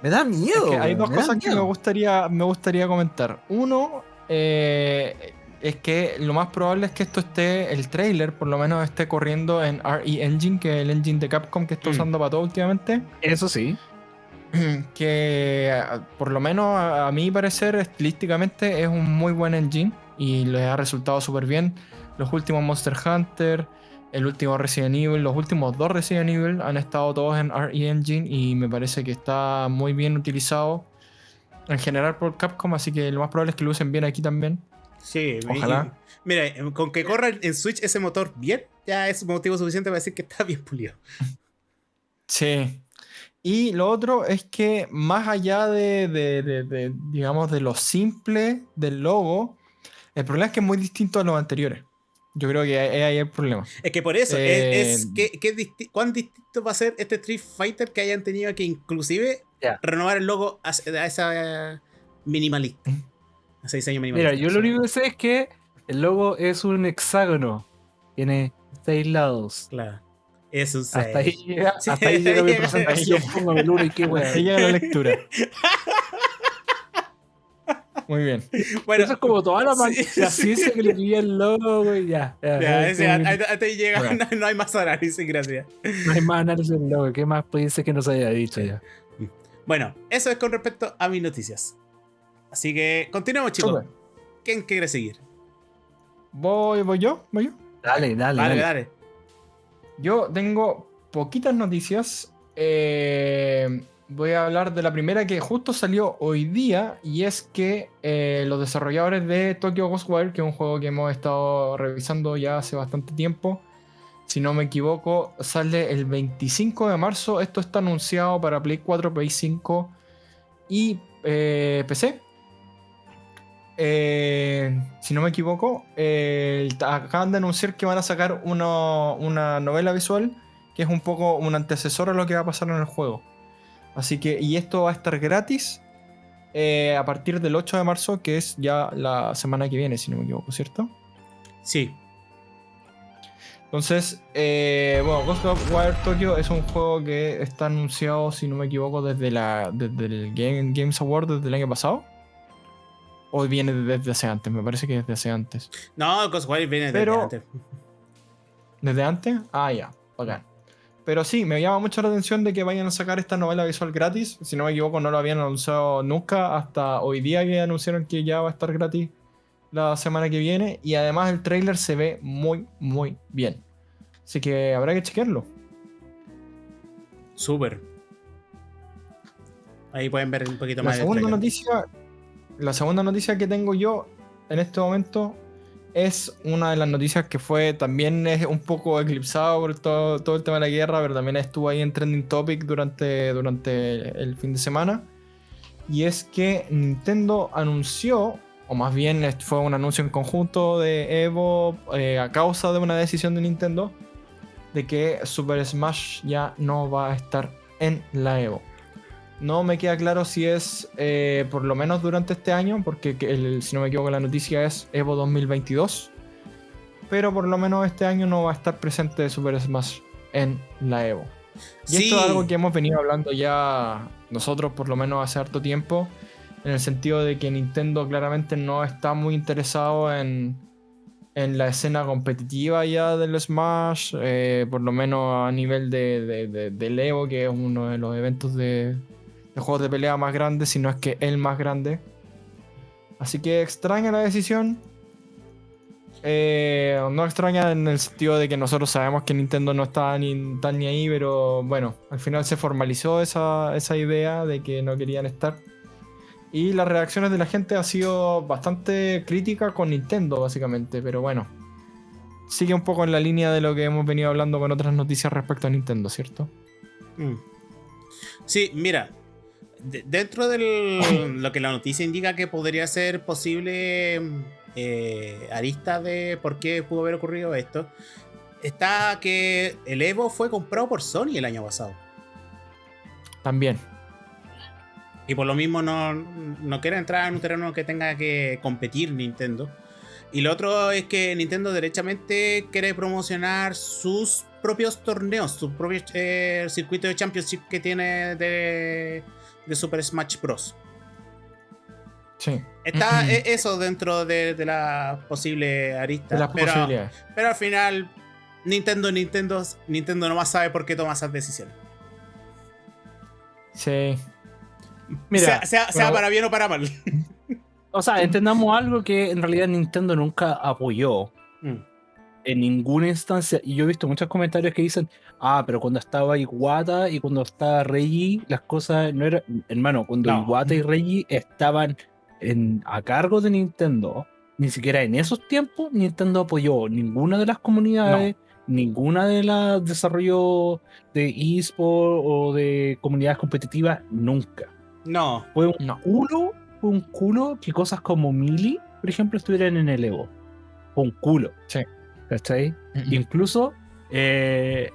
Me da Es miedo. que hay dos cosas que me gustaría, me gustaría comentar. Uno, eh, es que lo más probable es que esto esté, el trailer por lo menos esté corriendo en RE Engine, que es el engine de Capcom que está Mm. usando para todo últimamente. Eso sí. que a- por lo menos a, a mi parecer estilísticamente es un muy buen engine y les ha resultado súper bien. Los últimos Monster Hunter, el último Resident Evil, los últimos dos Resident Evil han estado todos en RE Engine y me parece que está muy bien utilizado en general por Capcom, así que lo más probable es que lo usen bien aquí también. Sí, Ojalá. y- mira, con que corra en Switch ese motor bien, ya es motivo suficiente para decir que está bien pulido. Sí. Y lo otro es que más allá de, de- de- de, digamos, de lo simple del logo, el problema es que es muy distinto a los anteriores. Yo creo que ahí ahí el problema. Es que por eso, Eh, es, es que, que disti- ¿cuán distinto va a ser este Street Fighter que hayan tenido que inclusive renovar el logo a, a esa minimalista? Ese diseño minimalista. Mira, yo lo único que sé es que el logo es un hexágono. Tiene seis lados. Claro. Es un Hasta seis. ahí llega, Sí, hasta ahí llega mi presentación. Póngame el uno y qué wea. Ahí llega la lectura. Muy bien. Bueno, Eso es como toda la, Sí, la sí. ciencia que le pilla el logo, güey. Ya. ya, ya, como- hasta hasta ahí llega, Bueno. no, no hay más análisis, gracias. no hay más análisis del logo. ¿Qué más puede ser que no se haya dicho ya? Bueno, eso es con respecto a mis noticias. Así que continuemos, chicos. ¿Quién quiere seguir? ¿Voy, voy yo? ¿Voy yo? Dale, dale, Dale, dale. dale. Yo tengo poquitas noticias. Eh, voy a hablar de la primera que justo salió hoy día y es que eh, los desarrolladores de Tokyo Ghostwire, que es un juego que hemos estado revisando ya hace bastante tiempo, si no me equivoco, sale el 25 de marzo. Esto está anunciado para Play 4, Play 5 y eh, PC. Eh, si no me equivoco, eh, acaban de anunciar que van a sacar uno- una novela visual que es un poco un antecesor a lo que va a pasar en el juego. Así que, y esto va a estar gratis eh, a partir del 8 de marzo, que es ya la semana que viene, si no me equivoco, ¿cierto? Sí. Entonces, eh, bueno, Ghost of Wire Tokyo es un juego que está anunciado, si no me equivoco, desde, la, desde el Game, Games Award desde el año pasado. O viene desde hace antes, me parece que desde hace antes. No, Ghostwire viene desde Pero- antes. ¿Desde antes? Ah, ya, bacán. Pero sí, me llama mucho la atención de que vayan a sacar esta novela visual gratis. Si no me equivoco, no lo habían anunciado nunca hasta hoy día que anunciaron que ya va a estar gratis la semana que viene. Y además el trailer se ve muy, muy bien. Así que habrá que chequearlo. Súper. Ahí pueden ver un poquito La más del segunda noticia, la segunda noticia que tengo yo en este momento es una de las noticias que fue también es un poco eclipsado por todo, todo el tema de la guerra, pero también estuvo ahí en trending topic durante, durante el fin de semana. Y es que Nintendo anunció, o más bien fue un anuncio en conjunto de Evo eh, a causa de una decisión de Nintendo, de que Super Smash ya no va a estar en la Evo. No me queda claro si es eh, por lo menos durante este año, porque el- si no me equivoco la noticia es Evo 2022. Pero por lo menos este año no va a estar presente Super Smash en la Evo. Y Sí. esto es algo que hemos venido hablando ya nosotros por lo menos hace harto tiempo, en el sentido de que Nintendo claramente no está muy interesado en, en la escena competitiva ya del Smash, eh, por lo menos a nivel de, de- de- del Evo, que es uno de los eventos de, de de pelea más grandes, si no es que el más grande. Así que extraña la decisión. Eh, no extraña en el sentido de que nosotros sabemos que Nintendo no está ni tan ni ahí, pero bueno, al final se formalizó esa, esa idea de que no querían estar. Y las reacciones de la gente ha sido bastante crítica con Nintendo, básicamente, pero bueno. Sigue un poco en la línea de lo que hemos venido hablando con otras noticias respecto a Nintendo, ¿cierto? Mm. Sí, mira. De- dentro de lo que la noticia indica que podría ser posible eh, arista de por qué pudo haber ocurrido esto, está que el Evo fue comprado por Sony el año pasado. También. Y por lo mismo no, no quiere entrar en un terreno que tenga que competir Nintendo. Y lo otro es que Nintendo derechamente quiere promocionar sus propios torneos, su propio eh, circuito de Championship que tiene de, de Super Smash Bros. Sí. Está e- eso dentro de, de la posible arista. De las pero, posibilidades. pero al final, Nintendo, Nintendo, Nintendo nomás sabe por qué toma esas decisiones. Sí. Mira, sea, sea- sea pero- para bien o para mal. o sea, entendamos algo que en realidad Nintendo nunca apoyó Mm. en ninguna instancia. Y yo he visto muchos comentarios que dicen, ah, pero cuando estaba Iwata y cuando estaba Reggie, las cosas no eran. Hermano, cuando No. Iwata y Reggie estaban en, a cargo de Nintendo, ni siquiera en esos tiempos Nintendo apoyó ninguna de las comunidades, ninguna de las desarrollos de eSport o de comunidades competitivas, nunca. No. Fue un culo, fue un culo que cosas como Mili, por ejemplo, estuvieran en el Evo. Fue un culo. Sí. ¿Cachai? Incluso, eh,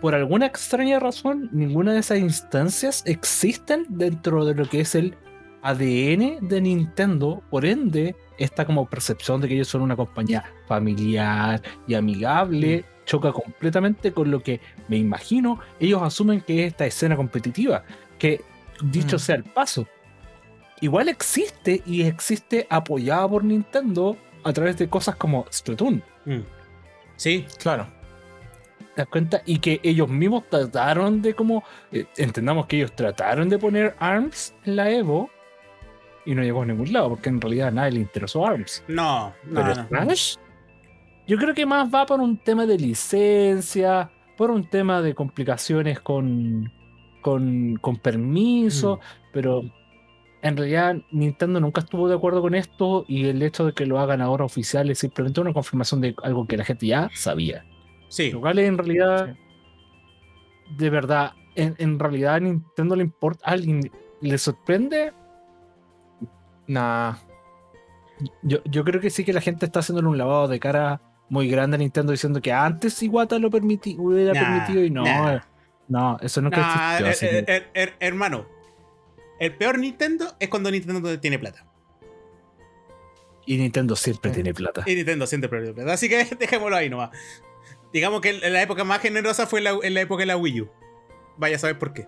por alguna extraña razón, ninguna de esas instancias existen dentro de lo que es el ADN de Nintendo, por ende, esta como percepción de que ellos son una compañía familiar y amigable mm. choca completamente con lo que me imagino ellos asumen que es esta escena competitiva, que dicho mm. sea el paso, igual existe y existe apoyada por Nintendo a través de cosas como Splatoon. Mm. Sí, claro. Y que ellos mismos trataron de como, eh, entendamos que ellos trataron de poner ARMS en la Evo y no llegó a ningún lado, porque en realidad a nadie le interesó ARMS. No, no. Pero Smash, yo creo que más va por un tema de licencia, por un tema de complicaciones con, con, con permiso, mm. pero en realidad Nintendo nunca estuvo de acuerdo con esto y el hecho de que lo hagan ahora oficial es simplemente una confirmación de algo que la gente ya sabía. Sí. Lo cual en realidad, de verdad, en, en, realidad a Nintendo le importa, ¿a alguien le sorprende? Nah. Yo, yo creo que sí que la gente está haciéndole un lavado de cara muy grande a Nintendo diciendo que antes Iwata lo permití, hubiera permitido y no. No, eso no nah, hermano, el peor Nintendo es cuando Nintendo tiene plata. Y Nintendo siempre tiene plata. Y Nintendo siempre tiene plata. Así que dejémoslo ahí nomás. Digamos que la época más generosa fue en la época de la Wii U. Vaya a saber por qué.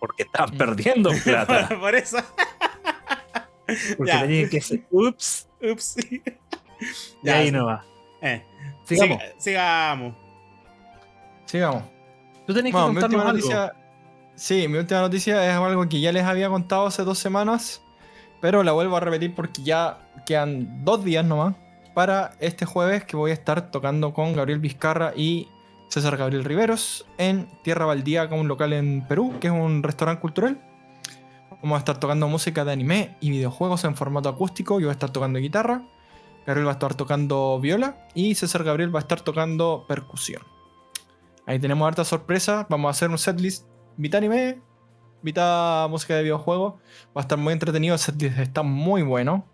Porque están perdiendo plata. por eso. Porque tenían que ser. Ups. Ups. y ahí no va. Eh. Sigamos. sigamos. Sigamos. Tú tenés que contarnos algo. Noticia, sí, mi última noticia es algo que ya les había contado hace dos semanas. Pero la vuelvo a repetir porque ya quedan dos días nomás para este jueves que voy a estar tocando con Gabriel Vizcarra y César Gabriel Riveros en Tierra Baldía, con un local en Perú, que es un restaurante cultural. Vamos a estar tocando música de anime y videojuegos en formato acústico. Yo voy a estar tocando guitarra. Gabriel va a estar tocando viola. Y César Gabriel va a estar tocando percusión. Ahí tenemos harta sorpresa. Vamos a hacer un setlist mitad anime, mitad música de videojuegos. Va a estar muy entretenido. El setlist está muy bueno.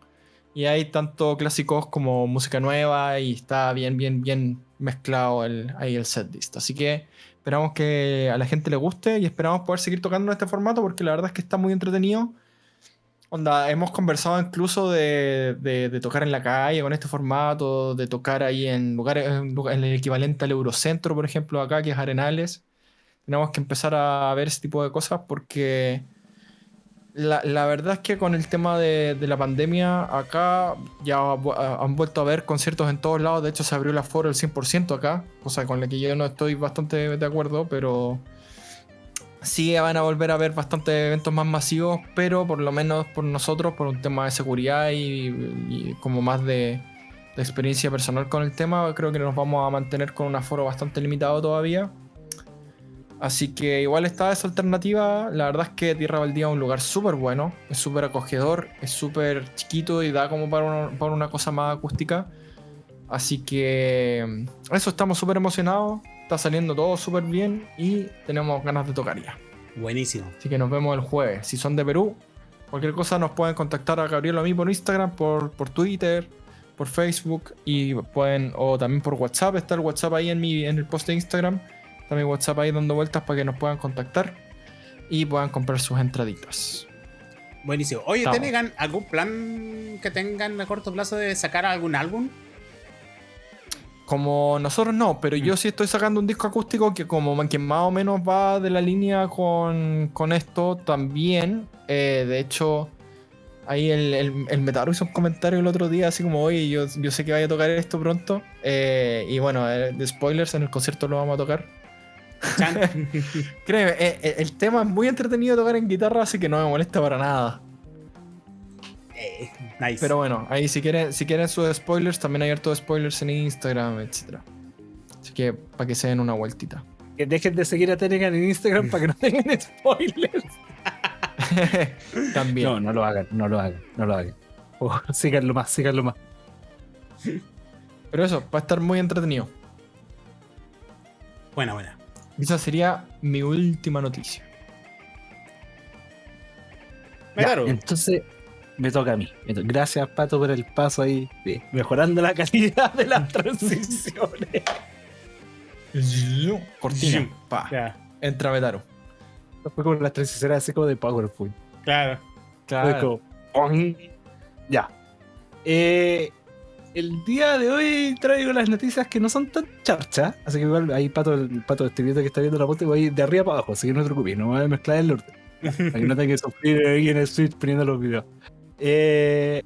Y hay tanto clásicos como música nueva. Y está bien, bien, bien mezclado el, ahí el setlist. Así que Esperamos que a la gente le guste y esperamos poder seguir tocando en este formato porque la verdad es que está muy entretenido. Onda, hemos conversado incluso de, tocar en la calle con este formato, de tocar ahí en lugares, en el equivalente al Eurocentro, por ejemplo, acá, que es Arenales. Tenemos que empezar a ver ese tipo de cosas porque la, verdad es que con el tema de, la pandemia, acá ya han vuelto a haber conciertos en todos lados. De hecho, se abrió el aforo el 100% acá, cosa con la que yo no estoy bastante de acuerdo, pero sí van a volver a haber bastantes eventos más masivos, pero por lo menos por nosotros, por un tema de seguridad y, como más de, de experiencia personal con el tema, creo que nos vamos a mantener con un aforo bastante limitado todavía. Así que igual está esa alternativa. La verdad es que Tierra Baldía es un lugar súper bueno, es súper acogedor, es súper chiquito y da como para una, cosa más acústica. Así que mm, eso estamos súper emocionados. Está saliendo todo súper bien y tenemos ganas de tocar ya. Buenísimo. Así que nos vemos el jueves. Si son de Perú, cualquier cosa nos pueden contactar a Gabriel o a mí por Instagram, por, por Twitter, por Facebook y pueden, o también por WhatsApp. Está el WhatsApp ahí en, mi, en el post de Instagram Está mi WhatsApp ahí dando vueltas para que nos puedan contactar y puedan comprar sus entraditas. Buenísimo. Oye, ¿tengan algún plan que tengan a corto plazo de sacar algún álbum? Como nosotros no, pero yo mm. sí estoy sacando un disco acústico que como que más o menos va de la línea con, esto también. Eh, de hecho, ahí el, el, Metaro hizo un comentario el otro día así como, oye, yo, yo sé que vaya a tocar esto pronto. Eh, y bueno, eh, de spoilers, en el concierto lo vamos a tocar. Créeme, eh, eh, el tema es muy entretenido tocar en guitarra, así que no me molesta para nada. Eh, nice. Pero bueno, ahí si quieren, si quieren sus spoilers, también hay hartos spoilers en Instagram, etc. Así que para que se den una vueltita. Que dejen de seguir a Telegram en Instagram para que no tengan spoilers. también. No, no lo hagan, no lo hagan, no lo hagan. juego. síganlo más, síganlo más. Pero eso, va a estar muy entretenido. Buena, buena. Esa sería mi última noticia. Ya, entonces, me toca a mí. Gracias, Pato, por el paso ahí, mejorando la calidad de las transiciones. Cortina. Pa. Entra Betaro. Fue como las transiciones así como de PowerPoint. Claro. Claro. ya. Eh, el día de hoy traigo las noticias que no son tan charchas. Así que igual ahí Pato, el Pato este video que está viendo la foto, voy de arriba para abajo. Así que no te preocupes, no voy a mezclar el orden. Para que no tenga que sufrir ahí en el Switch poniendo los videos. Eh,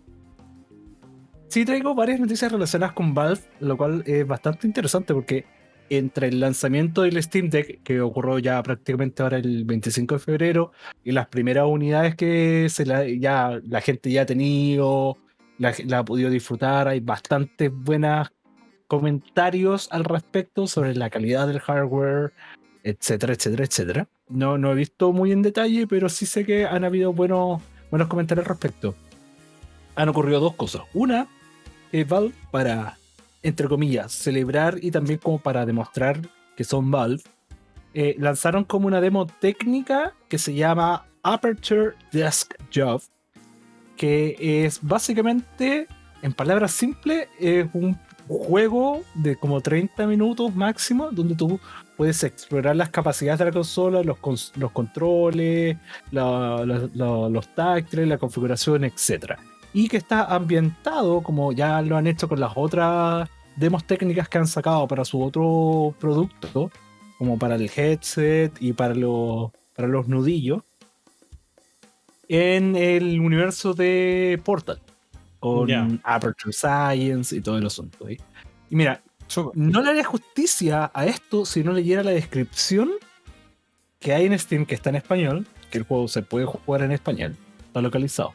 sí traigo varias noticias relacionadas con Valve, lo cual es bastante interesante porque entre el lanzamiento del Steam Deck, que ocurrió ya prácticamente ahora el 25 de febrero, y las primeras unidades que se la, ya, la gente ya ha tenido, la, ha podido disfrutar, hay bastantes buenos comentarios al respecto sobre la calidad del hardware, etcétera, etcétera, etcétera. No, no he visto muy en detalle, pero sí sé que han habido buenos buenos comentarios al respecto. Han ocurrido dos cosas. Una, es Valve para, entre comillas, celebrar y también como para demostrar que son Valve, eh, lanzaron como una demo técnica que se llama Aperture Desk Job, que es básicamente, en palabras simples, es un juego de como 30 minutos máximo, donde tú puedes explorar las capacidades de la consola, los, los controles, los táctiles, la configuración, etc. Y que está ambientado, como ya lo han hecho con las otras demos técnicas que han sacado para su otro producto, como para el headset y para, para los nudillos, en el universo de Portal, con Aperture Science y todo el asunto. Y mira, no le haría justicia a esto si no leyera la descripción que hay en Steam, que está en español, que el juego se puede jugar en español, está localizado.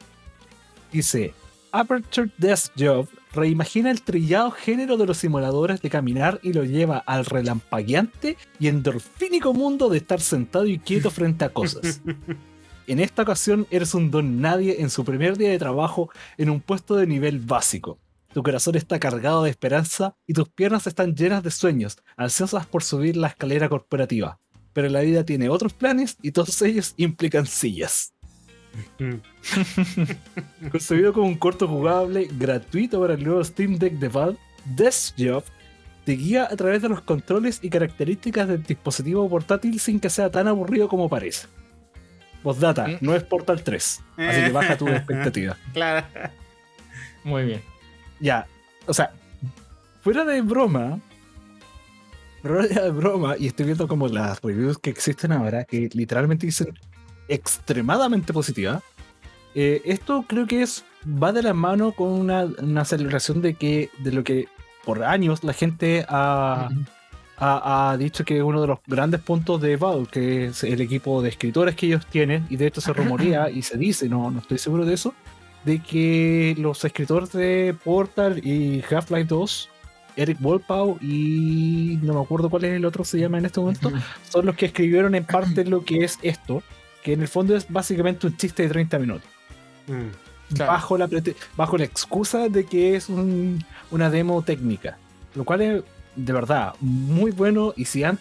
Dice, Aperture Desk Job reimagina el trillado género de los simuladores de caminar y lo lleva al relampagueante y endorfínico mundo de estar sentado y quieto frente a cosas. En esta ocasión eres un don nadie en su primer día de trabajo en un puesto de nivel básico. Tu corazón está cargado de esperanza y tus piernas están llenas de sueños, ansiosas por subir la escalera corporativa. Pero la vida tiene otros planes y todos ellos implican sillas. Concebido como un corto jugable gratuito para el nuevo Steam Deck de Valve, Desk Job te guía a través de los controles y características del dispositivo portátil sin que sea tan aburrido como parece. Postdata, ¿Mm? no es Portal 3, así que baja tu expectativa. Claro. Muy bien ya, o sea, fuera de broma, fuera de broma, y estoy viendo como las reviews que existen ahora, que literalmente dicen extremadamente positiva. Eh, esto creo que es va de la mano con una, celebración de que de lo que por años la gente ha, ha, dicho que uno de los grandes puntos de Valve, que es el equipo de escritores que ellos tienen, y de esto se rumorea y se dice, no, no estoy seguro de eso, de que los escritores de Portal y Half-Life 2, Eric Wolpau y no me acuerdo cuál es el otro se llama en este momento, son los que escribieron en parte lo que es esto, que en el fondo es básicamente un chiste de 30 minutos. Mm, bajo, la bajo la excusa de que es una demo técnica, lo cual es de verdad muy bueno y si han,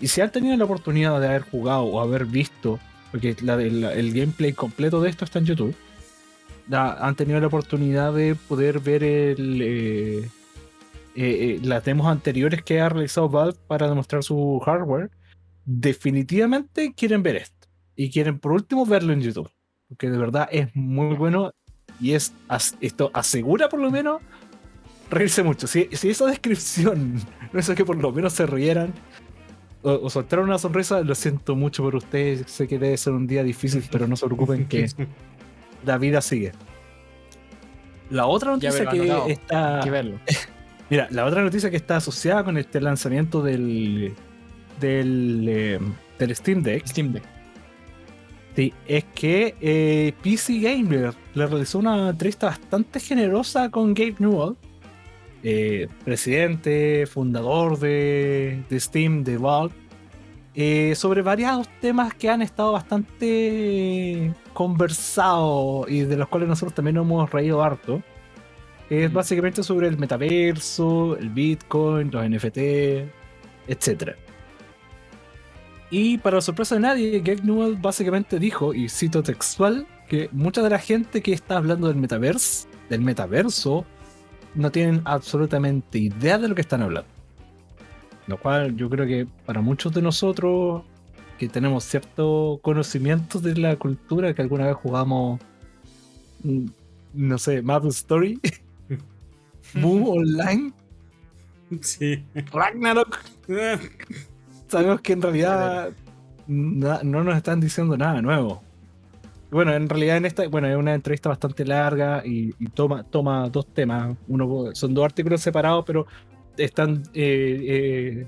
y si han tenido la oportunidad de haber jugado o haber visto, porque el gameplay completo de esto está en YouTube, han tenido la oportunidad de poder ver el, eh, eh, eh, las demos anteriores que ha realizado Valve para demostrar su hardware, definitivamente quieren ver esto. Y quieren por último verlo en YouTube. Porque de verdad es muy bueno y es esto asegura por lo menos reírse mucho. Si, esa descripción no es que por lo menos se rieran o, o, soltaron una sonrisa, lo siento mucho por ustedes. Sé que debe ser un día difícil, pero no se preocupen que la vida sigue. La otra noticia que está. Mira, la otra noticia que está asociada con este lanzamiento del. del, eh, del Steam Deck. Steam Deck. Sí, es que eh, PC Gamer le realizó una entrevista bastante generosa con Gabe Newell, eh, presidente, fundador de, de, Steam, de Valve, eh, sobre varios temas que han estado bastante conversados y de los cuales nosotros también nos hemos reído harto. Es básicamente sobre el metaverso, el Bitcoin, los NFT, etc. Y para sorpresa de nadie, Greg Newell básicamente dijo, y cito textual, que mucha de la gente que está hablando del metaverso, del metaverso, no tienen absolutamente idea de lo que están hablando. Lo cual yo creo que para muchos de nosotros que tenemos cierto conocimiento de la cultura, que alguna vez jugamos, mm, no sé, Maple Story, Boom Online, Sí. Ragnarok, sabemos que en realidad no nos están diciendo nada nuevo. Bueno, en realidad en esta, bueno, es una entrevista bastante larga y, toma, toma dos temas. Uno son dos artículos separados, pero están eh, eh,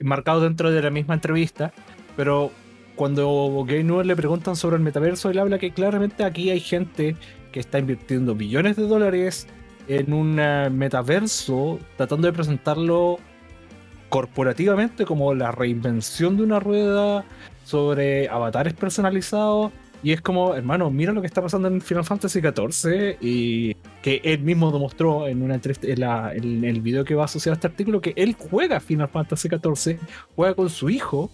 marcados dentro de la misma entrevista. Pero cuando Gay Newell le preguntan sobre el metaverso, él habla que claramente aquí hay gente que está invirtiendo billones de dólares en un eh, metaverso, tratando de presentarlo corporativamente como la reinvención de una rueda sobre avatares personalizados. Y es como, hermano, mira lo que está pasando en Final Fantasy XIV y que él mismo demostró en, una en, la- en el video que va asociado a este artículo que él juega Final Fantasy XIV, juega con su hijo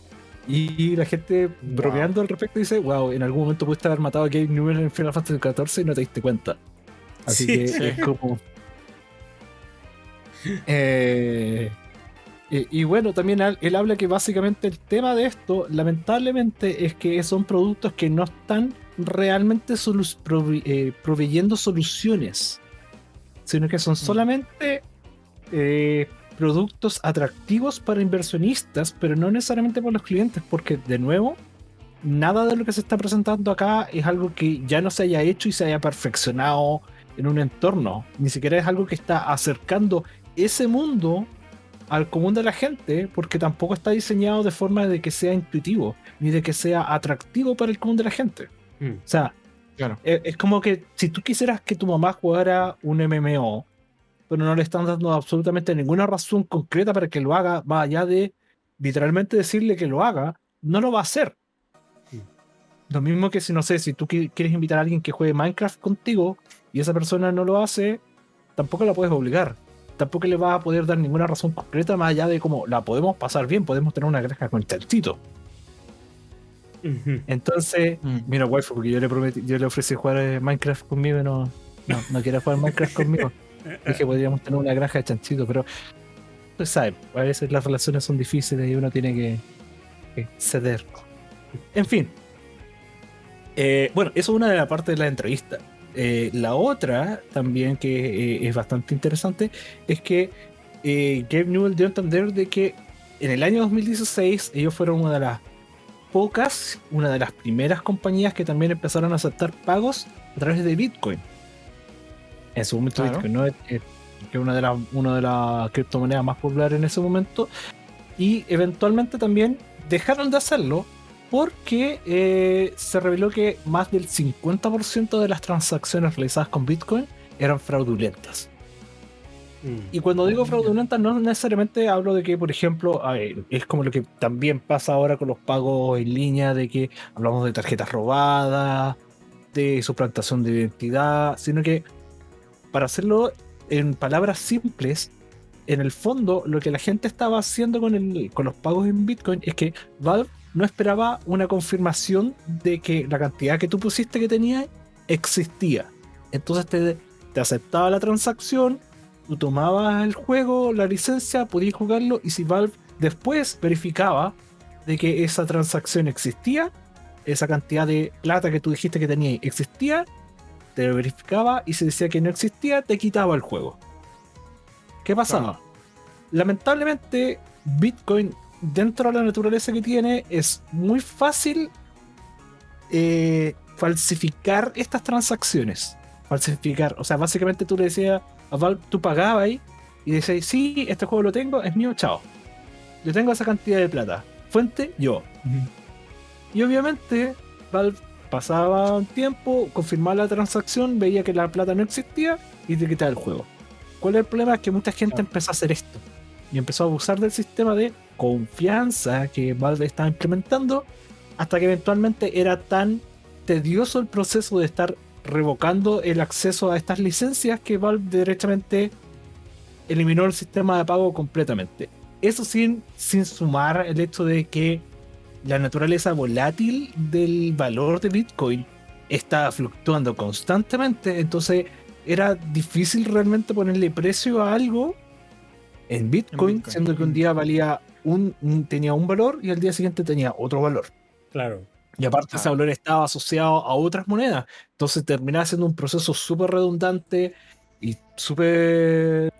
y la gente bromeando al respecto dice, wow, en algún momento pudiste haber matado a Gabe Newell en Final Fantasy XIV y no te diste cuenta. Así Sí, que sí. es como... Eh, y, y bueno, también él habla que básicamente el tema de esto, lamentablemente, es que son productos que no están realmente solu- eh, proveyendo soluciones, sino que son solamente eh, productos atractivos para inversionistas, pero no necesariamente para los clientes, porque de nuevo, nada de lo que se está presentando acá es algo que ya no se haya hecho y se haya perfeccionado en un entorno, ni siquiera es algo que está acercando ese mundo al común de la gente, porque tampoco está diseñado de forma de que sea intuitivo, ni de que sea atractivo para el común de la gente. Mm. O sea, Claro. es, es como que si tú quisieras que tu mamá jugara un MMO, pero no le están dando absolutamente ninguna razón concreta para que lo haga, más allá de literalmente decirle que lo haga, no lo va a hacer. Lo mismo que si, no sé, si tú qui- quieres invitar a alguien que juegue Minecraft contigo y esa persona no lo hace, tampoco la puedes obligar. Tampoco le vas a poder dar ninguna razón concreta más allá de como la podemos pasar bien, podemos tener una granja con chanchito. Entonces, Mm. mira, waifu, porque yo le prometí, yo le ofrecí jugar eh, Minecraft conmigo y no, no, no quiere jugar Minecraft conmigo. Dije podríamos tener una granja de chanchito, pero pues sabe, a veces las relaciones son difíciles y uno tiene que, que ceder. En fin. Eh, bueno, eso es una de las partes de la entrevista. Eh, la otra, también que eh, es bastante interesante, es que eh, Gabe Newell dio a entender de que en el año 2016 ellos fueron una de las pocas, una de las primeras compañías que también empezaron a aceptar pagos a través de Bitcoin. En su momento Claro. Bitcoin, ¿no? Eh, que es una de las una de las criptomonedas más populares en ese momento. Y eventualmente también dejaron de hacerlo porque eh, se reveló que más del 50% de las transacciones realizadas con Bitcoin eran fraudulentas. Mm. Y cuando digo fraudulenta, no necesariamente hablo de que, por ejemplo, ver, es como lo que también pasa ahora con los pagos en línea, de que hablamos de tarjetas robadas, de suplantación de identidad, sino que para hacerlo en palabras simples, en el fondo lo que la gente estaba haciendo con, el, con los pagos en Bitcoin es que Valve no esperaba una confirmación de que la cantidad que tú pusiste que tenía existía. Entonces te, te aceptaba la transacción, tú tomabas el juego, la licencia, podías jugarlo y si Valve después verificaba de que esa transacción existía, esa cantidad de plata que tú dijiste que tenías existía, te verificaba y si decía que no existía, te quitaba el juego. ¿Qué pasaba? Lamentablemente, Bitcoin, dentro de la naturaleza que tiene, es muy fácil eh, falsificar estas transacciones. Falsificar, o sea, básicamente tú le decías a Valve, tú pagabas ahí y decías, sí, este juego lo tengo, es mío, chao. Yo tengo esa cantidad de plata. Fuente, yo. Y obviamente, Valve pasaba un tiempo, confirmaba la transacción, veía que la plata no existía y te quitaba el juego. ¿Cuál es el problema? Es que mucha gente empezó a hacer esto. Y empezó a abusar del sistema de confianza que Valve estaba implementando, hasta que eventualmente era tan tedioso el proceso de estar revocando el acceso a estas licencias que Valve directamente eliminó el sistema de pago completamente. Eso sin, sin sumar el hecho de que la naturaleza volátil del valor de Bitcoin está fluctuando constantemente, entonces era difícil realmente ponerle precio a algo en Bitcoin, siendo que un día valía un, tenía un valor y al día siguiente tenía otro valor. Claro. Y aparte ese valor estaba asociado a otras monedas. Entonces terminaba siendo un proceso súper redundante y súper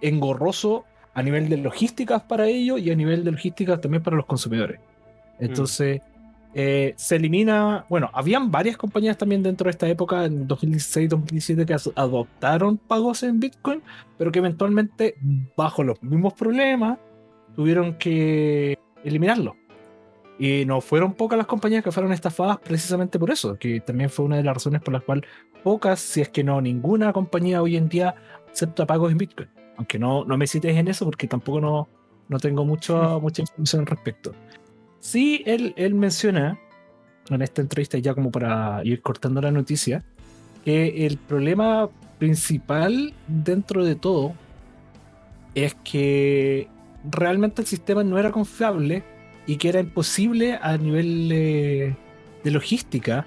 engorroso a nivel de logísticas para ellos y a nivel de logísticas también para los consumidores. Entonces, eh, se elimina, bueno, habían varias compañías también dentro de esta época, en 2016-2017, que adoptaron pagos en Bitcoin, pero que eventualmente, bajo los mismos problemas, tuvieron que eliminarlo. Y no fueron pocas las compañías que fueron estafadas precisamente por eso, que también fue una de las razones por las cuales pocas, si es que no ninguna compañía hoy en día acepta pagos en Bitcoin. Aunque no, no me cites en eso porque tampoco no, no tengo mucho, mucha información al respecto. Sí, él, él menciona en esta entrevista, ya como para ir cortando la noticia, que el problema principal dentro de todo es que realmente el sistema no era confiable y que era imposible a nivel de logística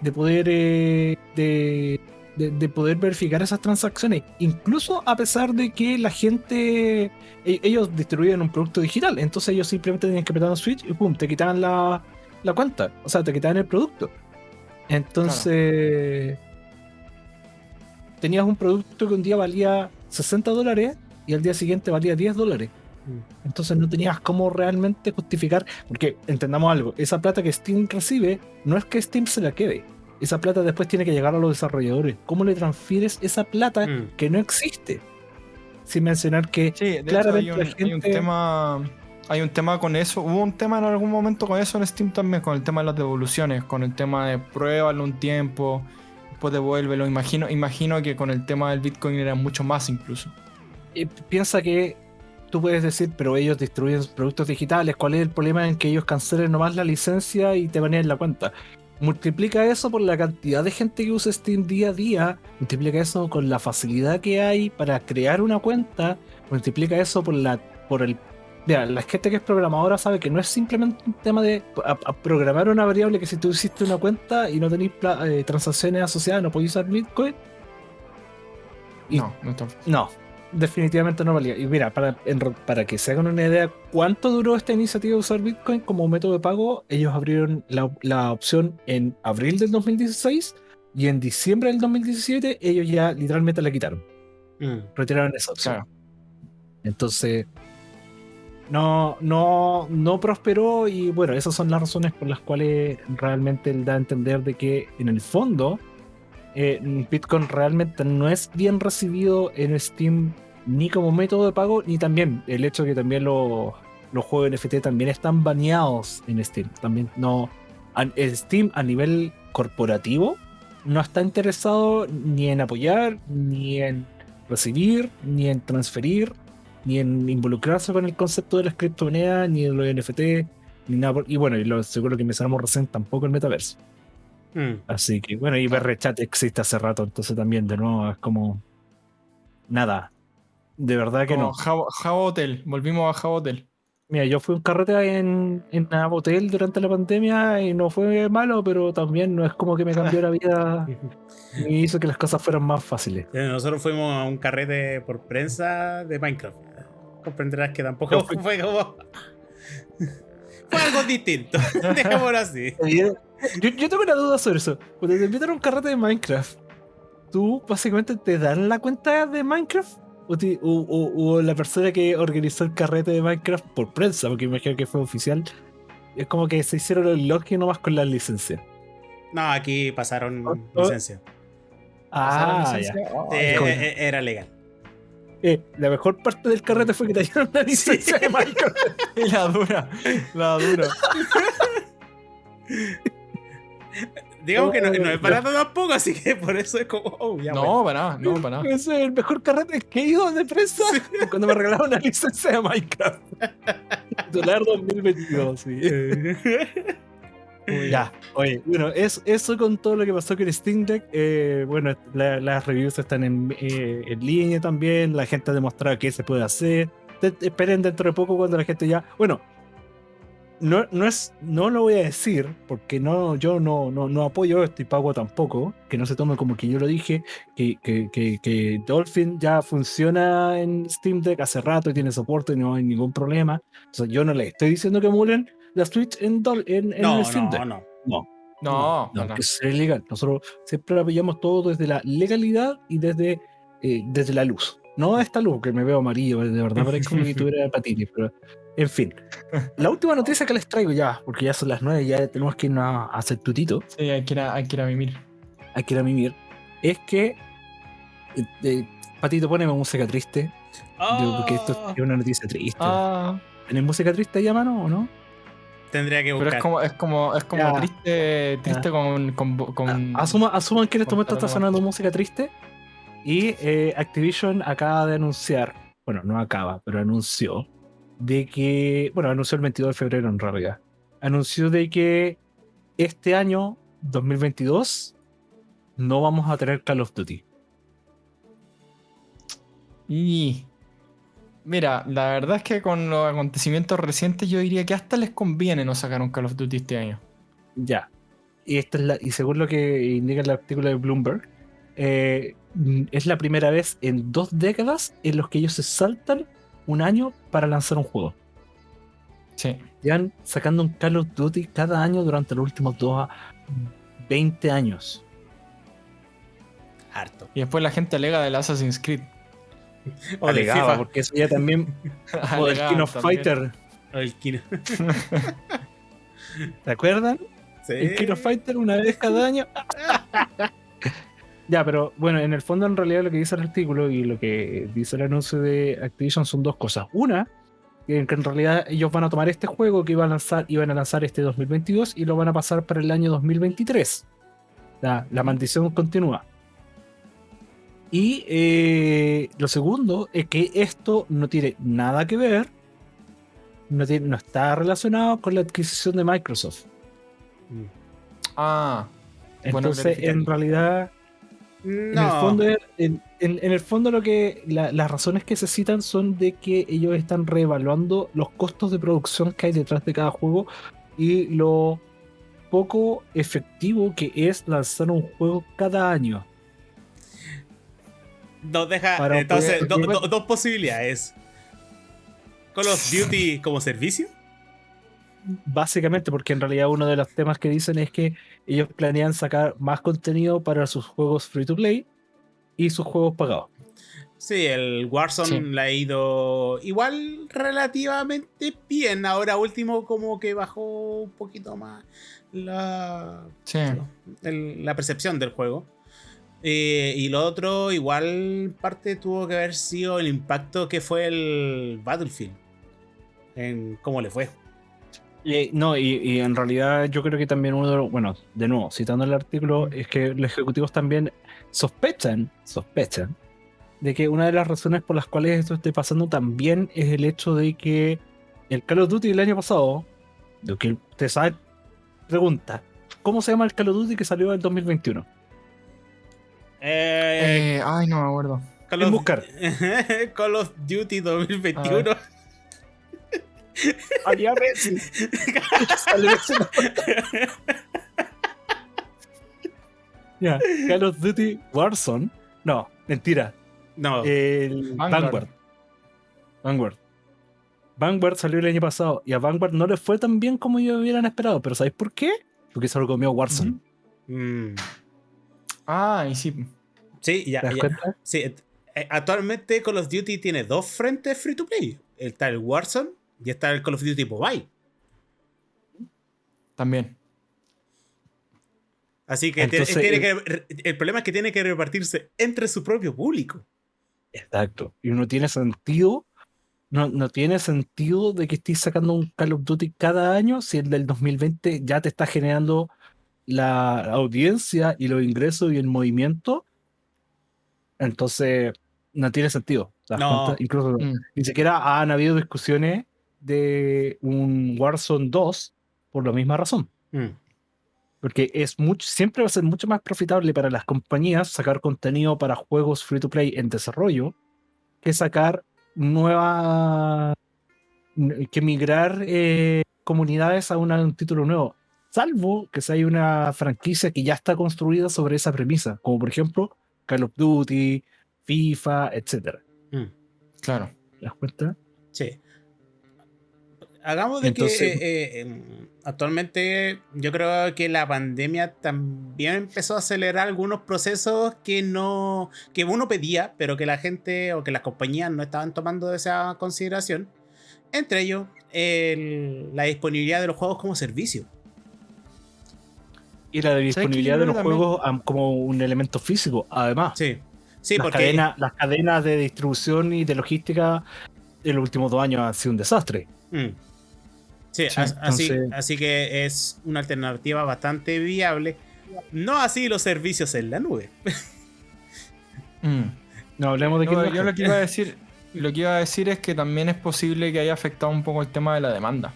de poder eh, de, de, poder verificar esas transacciones, incluso a pesar de que la gente, e, ellos distribuían un producto digital, entonces ellos simplemente tenían que apretar un switch y pum, te quitaban la, la cuenta, o sea, te quitaban el producto. Entonces, tenías un producto que un día valía 60 dólares y al día siguiente valía 10 dólares. Entonces no tenías cómo realmente justificar, porque entendamos algo, esa plata que Steam recibe no es que Steam se la quede, esa plata después tiene que llegar a los desarrolladores. ¿Cómo le transfieres esa plata mm. que no existe? Sin mencionar que claramente hay, un, tema hay un tema con eso. Hubo un tema en algún momento con eso en Steam también, con el tema de las devoluciones, con el tema de pruébalo un tiempo, después devuélvelo. Imagino, imagino que con el tema del Bitcoin era mucho más incluso. Y piensa que tú puedes decir, pero ellos distribuyen productos digitales. ¿Cuál es el problema en que ellos cancelen nomás la licencia y te baneen la cuenta? multiplica eso por la cantidad de gente que usa Steam día a día, multiplica eso con la facilidad que hay para crear una cuenta, multiplica eso por la por el Mira, la gente que es programadora sabe que no es simplemente un tema de programar una variable que si tú hiciste una cuenta y no tenéis eh, transacciones asociadas, no podéis usar Bitcoin. no, no, no, definitivamente no valía. Y mira, para, para que se hagan una idea cuánto duró esta iniciativa de usar Bitcoin como método de pago, ellos abrieron la, opción en abril del 2016 y en diciembre del 2017 ellos ya literalmente la quitaron. Mm. Retiraron esa opción. Entonces, no, no, no prosperó y bueno, esas son las razones por las cuales realmente él da a entender de que en el fondo eh, Bitcoin realmente no es bien recibido en Steam ni como método de pago, ni también el hecho de que también los, los juegos NFT también están baneados en Steam. También no. Steam a nivel corporativo no está interesado ni en apoyar, ni en recibir, ni en transferir, ni en involucrarse con el concepto de las criptomonedas, ni en los NFT, ni nada. y bueno, y lo seguro que mencionamos recién, tampoco el metaverso. Mm. Así que bueno, y Berrechat existe hace rato, entonces también de nuevo es como nada. De verdad que no. Java Hotel, volvimos a Java Hotel. Mira, yo fui un carrete en, en Hotel durante la pandemia y no fue malo, pero también no es como que me cambió la vida y hizo que las cosas fueran más fáciles. Nosotros fuimos a un carrete por prensa de Minecraft. Comprenderás que tampoco fue como. Fue algo distinto. Dejémoslo así. Yo, tengo una duda sobre eso. Cuando te invitan a un carrete de Minecraft, ¿tú básicamente te dan la cuenta de Minecraft? ¿O, la persona que organizó el carrete de Minecraft por prensa, porque imagino que fue oficial, es como que se hicieron el login nomás con la licencia? No, aquí pasaron ¿Oh? ¿Oh? licencia. Ah, ya. Oh, eh, eh, era legal. Eh, la mejor parte del carrete fue que te dieron la licencia de Minecraft. la dura, la dura. Digamos que no, es barato tampoco, así que por eso es como, oh, ya No, para nada, no, para nada. Ese es el mejor carrete que he ido de prensa cuando me regalaron una licencia de Minecraft. Titular 2022, sí. Ya, oye, bueno, es, eso con todo lo que pasó con Steam Deck. eh, bueno, la- las reviews están en, eh, en línea también. La gente ha demostrado que se puede hacer. Te esperen dentro de poco cuando la gente ya. Bueno, no, no es, no lo voy a decir porque no, yo no, no, no apoyo esto y pago tampoco. Que no se tome como que yo lo dije. Que, que, que, que Dolphin ya funciona en Steam Deck hace rato y tiene soporte y no hay ningún problema. O sea, yo no le estoy diciendo que emulen la Switch en, en, en No, el Steam Deck. no, no. No, No, no, no. que sea legal. Nosotros siempre apoyamos todo desde la legalidad y desde, eh, desde la luz. No esta luz que me veo amarillo, de verdad parece como si tuviera patines, pero en fin. La última noticia que les traigo ya, porque ya son las nueve, ya tenemos que irnos a hacer tutito, Sí, hay que ir a, hay que ir a mimir. hay que ir a mimir, es que eh, eh, Patito, poneme música triste, digo, porque esto Oh, es una noticia triste. Ah, ¿Tenés música triste ahí a mano o no? Tendría que pero buscar. es como, es como, es como Ya. triste, triste con, con, con- Asuma, asuman que en este momento está sonando música triste. Y eh, Activision acaba de anunciar, bueno, no acaba, pero anunció de que, bueno, anunció el 22 de febrero en realidad. Anunció de que este año, 2022, no vamos a tener Call of Duty. Y mira, la verdad es que con los acontecimientos recientes yo diría que hasta les conviene no sacar un Call of Duty este año. Ya. Y, esta es la, y según lo que indica el artículo de Bloomberg, eh, es la primera vez en dos décadas en los que ellos se saltan un año para lanzar un juego. Sí. Llevan sacando un Call of Duty cada año durante los últimos dos a 20 años. Harto. Y después la gente alega del Assassin's Creed. O del FIFA. porque eso ya también. o del King of también. Fighter. O el Kino. ¿Te acuerdan? Sí. El King of Fighter una vez cada año. ya, pero bueno, en el fondo, en realidad, lo que dice el artículo y lo que dice el anuncio de Activision son dos cosas. Una, que en realidad ellos van a tomar este juego que iban a lanzar, iban a lanzar este 2022 y lo van a pasar para el año 2023. La, la maldición continúa. Y eh, lo segundo es que esto no tiene nada que ver, no, tiene, no está relacionado con la adquisición de Microsoft. Ah, Bueno, Entonces, en realidad, en el No. fondo, en, en- en el fondo lo que la- las razones que se citan son de que ellos están reevaluando los costos de producción que hay detrás de cada juego y lo poco efectivo que es lanzar un juego cada año. Nos deja. Para entonces, poder- do- do- dos posibilidades. Call of Duty como servicio. Básicamente, porque en realidad uno de los temas que dicen es que ellos planean sacar más contenido para sus juegos free to play y sus juegos pagados. Sí, el Warzone Sí. le ha ido igual relativamente bien. Ahora último como que bajó un poquito más la, sí. el- la percepción del juego. Eh, y lo otro, igual parte tuvo que haber sido el impacto que fue el Battlefield. En cómo le fue. Y, no, y, y en realidad yo creo que también uno de los, bueno, de nuevo, citando el artículo, es que los ejecutivos también sospechan, sospechan, de que una de las razones por las cuales esto esté pasando también es el hecho de que el Call of Duty del año pasado, lo que usted sabe, pregunta, ¿cómo se llama el Call of Duty que salió en 2021? Eh, Eh, ay, no me acuerdo. Call, en of, buscar. Call of Duty 2021. Había Messi. Ya, Call of Duty Warzone. No, mentira. no, El Vanguard. Vanguard. Vanguard. Vanguard salió el año pasado y a Vanguard no le fue tan bien como ellos hubieran esperado. Pero ¿sabéis por qué? Porque se lo comió Warzone. Mm, Ah, y sí. sí, ya, ¿Te das ya. cuenta? Sí, eh, actualmente Call of Duty tiene dos frentes free to play. Está el Warzone y está el Call of Duty Mobile. También. Así que, Entonces, tiene que- el problema es que tiene que repartirse entre su propio público. Exacto. Y no tiene sentido. No, no tiene sentido de que estés sacando un Call of Duty cada año si el del 2020 ya te está generando la audiencia y los ingresos y el movimiento. Entonces, no tiene sentido. ¿te das No. Incluso Mm. ni siquiera han habido discusiones de un Warzone 2 por la misma razón. Mm. Porque es mucho, siempre va a ser mucho más profitable para las compañías sacar contenido para juegos free to play en desarrollo que sacar nueva. que migrar eh, comunidades a una- un título nuevo. Salvo que si hay una franquicia que ya está construida sobre esa premisa, como por ejemplo Call of Duty, FIFA, etc. Mm. Claro. ¿Te das cuenta? Sí. Hagamos de Entonces- que eh, em, actualmente yo creo que la pandemia también empezó a acelerar algunos procesos que no que uno pedía, pero que la gente o que las compañías no estaban tomando esa consideración. Entre ellos, el- la disponibilidad de los juegos como servicio. Y la disponibilidad de los también- juegos como un elemento físico, además. Sí. Sí, las, porque cadenas, las cadenas de distribución y de logística en los últimos dos años han sido un desastre. Mm. Sí, Sí, as- así, entonces- así que es una alternativa bastante viable. No así los servicios en la nube. Mm. No hablemos de No, que yo lo que iba a decir, lo que iba a decir es que también es posible que haya afectado un poco el tema de la demanda.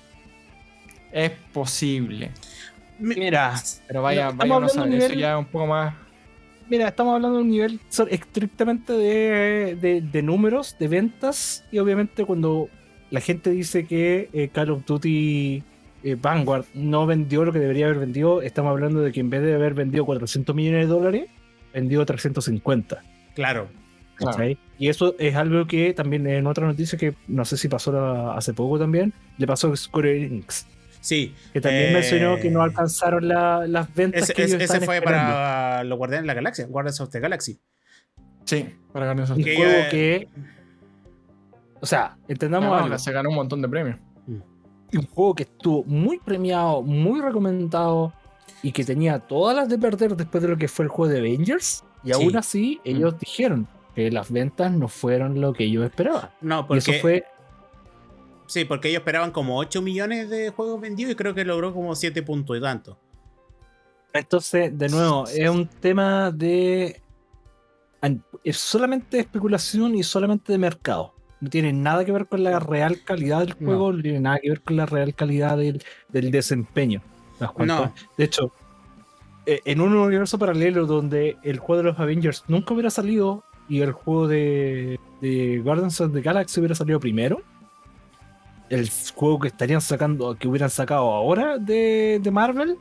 Es posible. Mira, Pero vaya, Estamos vaya saber, un eso nivel- ya es un poco más. mira, estamos hablando de un nivel estrictamente de, de- de números, de ventas, y obviamente cuando la gente dice que eh, Call of Duty eh, Vanguard no vendió lo que debería haber vendido, estamos hablando de que en vez de haber vendido 400 millones de dólares, vendió 350. Claro. Y eso es algo que también en otra noticia que no sé si pasó la- hace poco también, le pasó a Square Enix, Sí. que también Eh, mencionó que no alcanzaron la- las ventas Ese, que ellos ese- fue esperando. para los Guardianes de la Galaxia, Guardians of the Galaxy. Sí, para Guardians of Un the que juego que. O sea, entendamos No, algo. se ganó un montón de premios. Un juego que estuvo muy premiado, muy recomendado y que tenía todas las de perder después de lo que fue el juego de Avengers. Y Sí. aún así, ellos dijeron que las ventas no fueron lo que ellos esperaban. No, Y porque, eso fue. Sí, porque ellos esperaban como 8 millones de juegos vendidos y creo que logró como 7 puntos y tanto. Entonces, de nuevo, es un tema de. Es solamente de especulación y solamente de mercado. No tiene nada que ver con la real calidad del No. juego, no, tiene nada que ver con la real calidad del, del desempeño. ¿Te das cuenta? No. De hecho, eh, en un universo paralelo donde el juego de los Avengers nunca hubiera salido y el juego de, de Guardians of the Galaxy hubiera salido primero, el juego que estarían sacando, que hubieran sacado ahora de, de Marvel,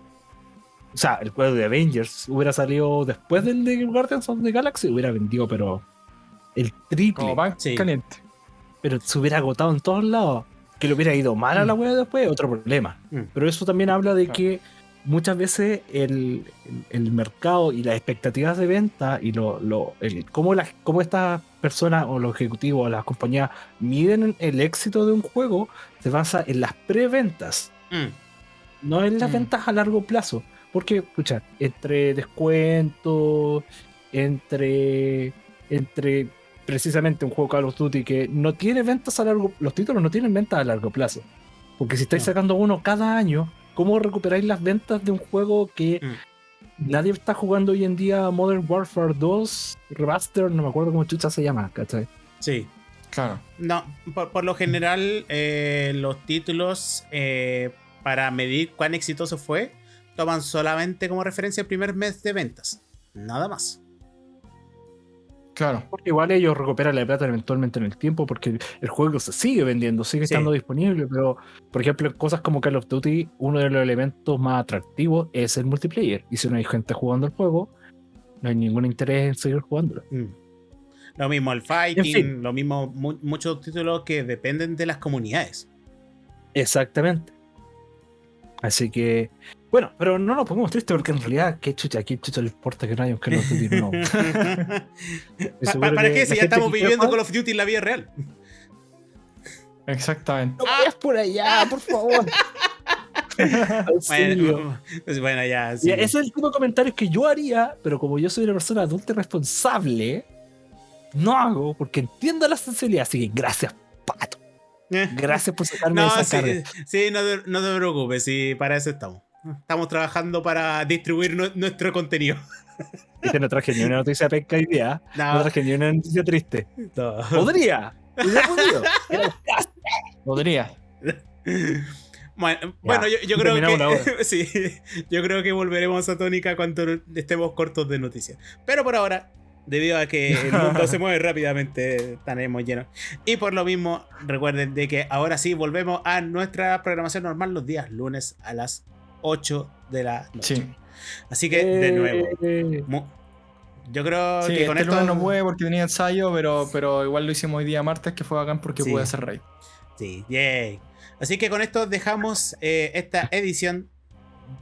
o sea, el juego de Avengers hubiera salido después del de Guardians of the Galaxy, hubiera vendido, pero el triple, Como pan Sí. caliente. pero se hubiera agotado en todos lados. Que le hubiera ido mal a la web después, otro problema. Mm. Pero eso también habla de Claro. que muchas veces el, el- el mercado y las expectativas de venta y lo, lo- el, cómo, las, cómo estas personas o los ejecutivos o las compañías miden el éxito de un juego se basa en las preventas, Mm. no en las Mm. ventas a largo plazo. Porque, escucha, entre descuentos, entre, entre precisamente un juego Call of Duty que no tiene ventas a largo los títulos no tienen ventas a largo plazo. Porque si estáis No. sacando uno cada año, ¿cómo recuperáis las ventas de un juego que Mm. nadie está jugando hoy en día Modern Warfare 2 Remaster? No me acuerdo cómo chucha se llama, ¿cachai? Sí. Claro. No, por, por lo general, eh, los títulos eh, para medir cuán exitoso fue toman solamente como referencia el primer mes de ventas. Nada más. Claro. Porque igual ellos recuperan la plata eventualmente en el tiempo porque el juego se sigue vendiendo, sigue Sí. estando disponible, pero por ejemplo en cosas como Call of Duty, uno de los elementos más atractivos es el multiplayer. Y si no hay gente jugando el juego, no hay ningún interés en seguir jugándolo. Mm. Lo mismo el fighting, fin. lo mismo mu- muchos títulos que dependen de las comunidades. Exactamente. Así que, bueno, pero no nos pongamos tristes porque en realidad, qué chucha, qué chucha le importa que no haya un Call of Duty nuevo. Pa- pa- ¿Para que qué si ya estamos viviendo Call of Duty en la vida real? Exactamente. No vayas por allá, por favor. Bueno, pues bueno, ya. sí. Ese es el tipo de comentarios que yo haría, pero como yo soy una persona adulta y responsable, no hago porque entiendo la sensibilidad. Así que gracias, pato. Eh. Gracias por sacarme No, esa sí, carga. sí, no, te, no te preocupes, sí, para eso estamos. Estamos trabajando para distribuir nu- nuestro contenido. Viste, no traje ni una noticia penca hoy día. No No, traje ni una noticia triste. no. Podría. Podría. Bueno, bueno yo, yo creo que sí, yo creo que volveremos a Tónica cuando estemos cortos de noticias. Pero por ahora, debido a que el mundo se mueve rápidamente, estaremos llenos. Y por lo mismo, recuerden de que ahora sí volvemos a nuestra programación normal los días lunes a las 8 de la noche. Sí. Así que, de nuevo, eh. yo creo que con este esto. no puede porque tenía ensayo, pero, pero igual lo hicimos hoy día martes, que fue bacán porque pude hacer raid. Sí, yay. Así que con esto dejamos eh, esta edición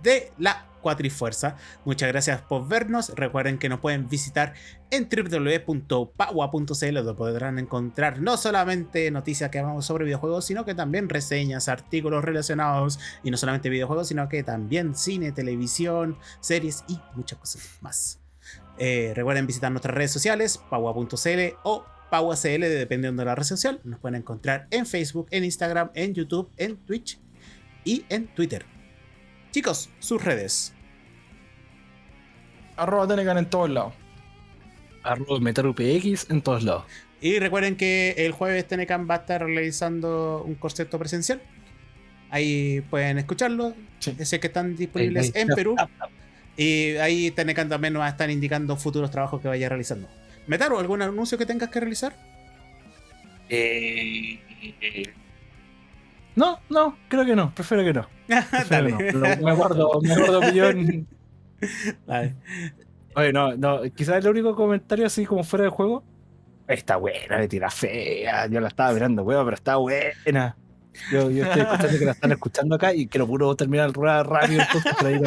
de la Cuatrifuerza. Muchas gracias por vernos. Recuerden que nos pueden visitar en www.paua.cl donde podrán encontrar no solamente noticias que hablamos sobre videojuegos, sino que también reseñas, artículos relacionados y no solamente videojuegos, sino que también cine, televisión, series y muchas cosas más. Eh, recuerden visitar nuestras redes sociales, paua.cl o PauaCL, dependiendo de la red social. Nos pueden encontrar en Facebook, en Instagram, en YouTube, en Twitch y en Twitter. Chicos, sus redes. Arroba Tenecan en todos lados. Arroba MetalUPX en todos lados. Y recuerden que el jueves Tenecan va a estar realizando un concepto presencial. Ahí pueden escucharlo. Sí. Ese que están disponibles en Perú. Y ahí Tenecan también nos va a estar indicando futuros trabajos que vaya realizando. Metaro, ¿algún anuncio que tengas que realizar? Eh, no, no, creo que no, prefiero que no. Dale. me guardo, me guardo. Dale. Oye, no, no, quizás el único comentario así como fuera de juego. Está buena, me tira fea. Yo la estaba mirando, weón, pero está buena. Yo, yo estoy escuchando que la están escuchando acá y quiero puro terminar el rueda rápido para ir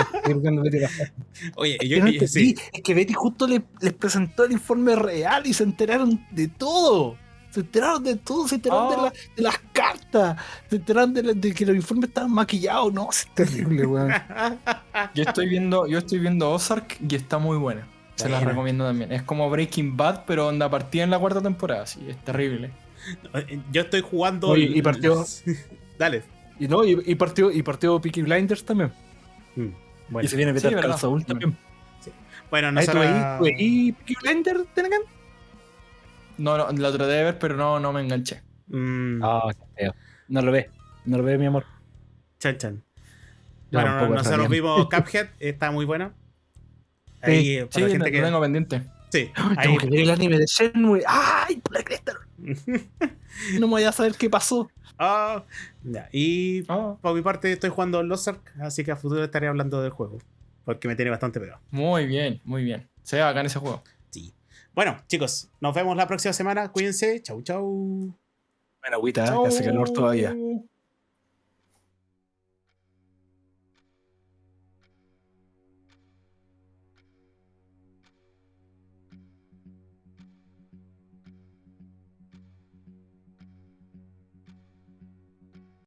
Oye, yo, yo, sí. Es que Betty justo les, les presentó el informe real y se enteraron de todo. Se enteraron de todo, se enteraron de, oh. las cartas, se enteraron de, que los informes estaban maquillados. No, es terrible, weón. yo estoy viendo, yo estoy viendo Ozark y está muy buena. Se la recomiendo también. Es como Breaking Bad, pero onda partida en la cuarta temporada, sí, es terrible. Yo estoy jugando. y partió. Dale. Y no, y, partió, y partió Peaky Blinders también. Mm, bueno. Y se viene a meter sí, Saúl también. Sí. Bueno, no sé. ¿Y Peaky Blinders, Tenegan? No, no, lo traté de ver, pero no, no me enganché. Mm. Ah, No lo ve. No lo ve, mi amor. Chan, chan. Bueno, nosotros vimos Cuphead, está muy bueno. Ahí, sí, para sí, gente que... tengo pendiente. Sí. tengo que ver el anime de Shenmue. ¡Ay, por la cresta! no me voy a saber qué pasó. Ah, Y ah. por mi parte estoy jugando Lost Ark, así que a futuro estaré hablando del juego. Porque me tiene bastante pegado. Muy bien, muy bien. Se ve en ese juego. Bueno, chicos, nos vemos la próxima semana. Cuídense. Chau, chau. Buena agüita, que hace calor todavía.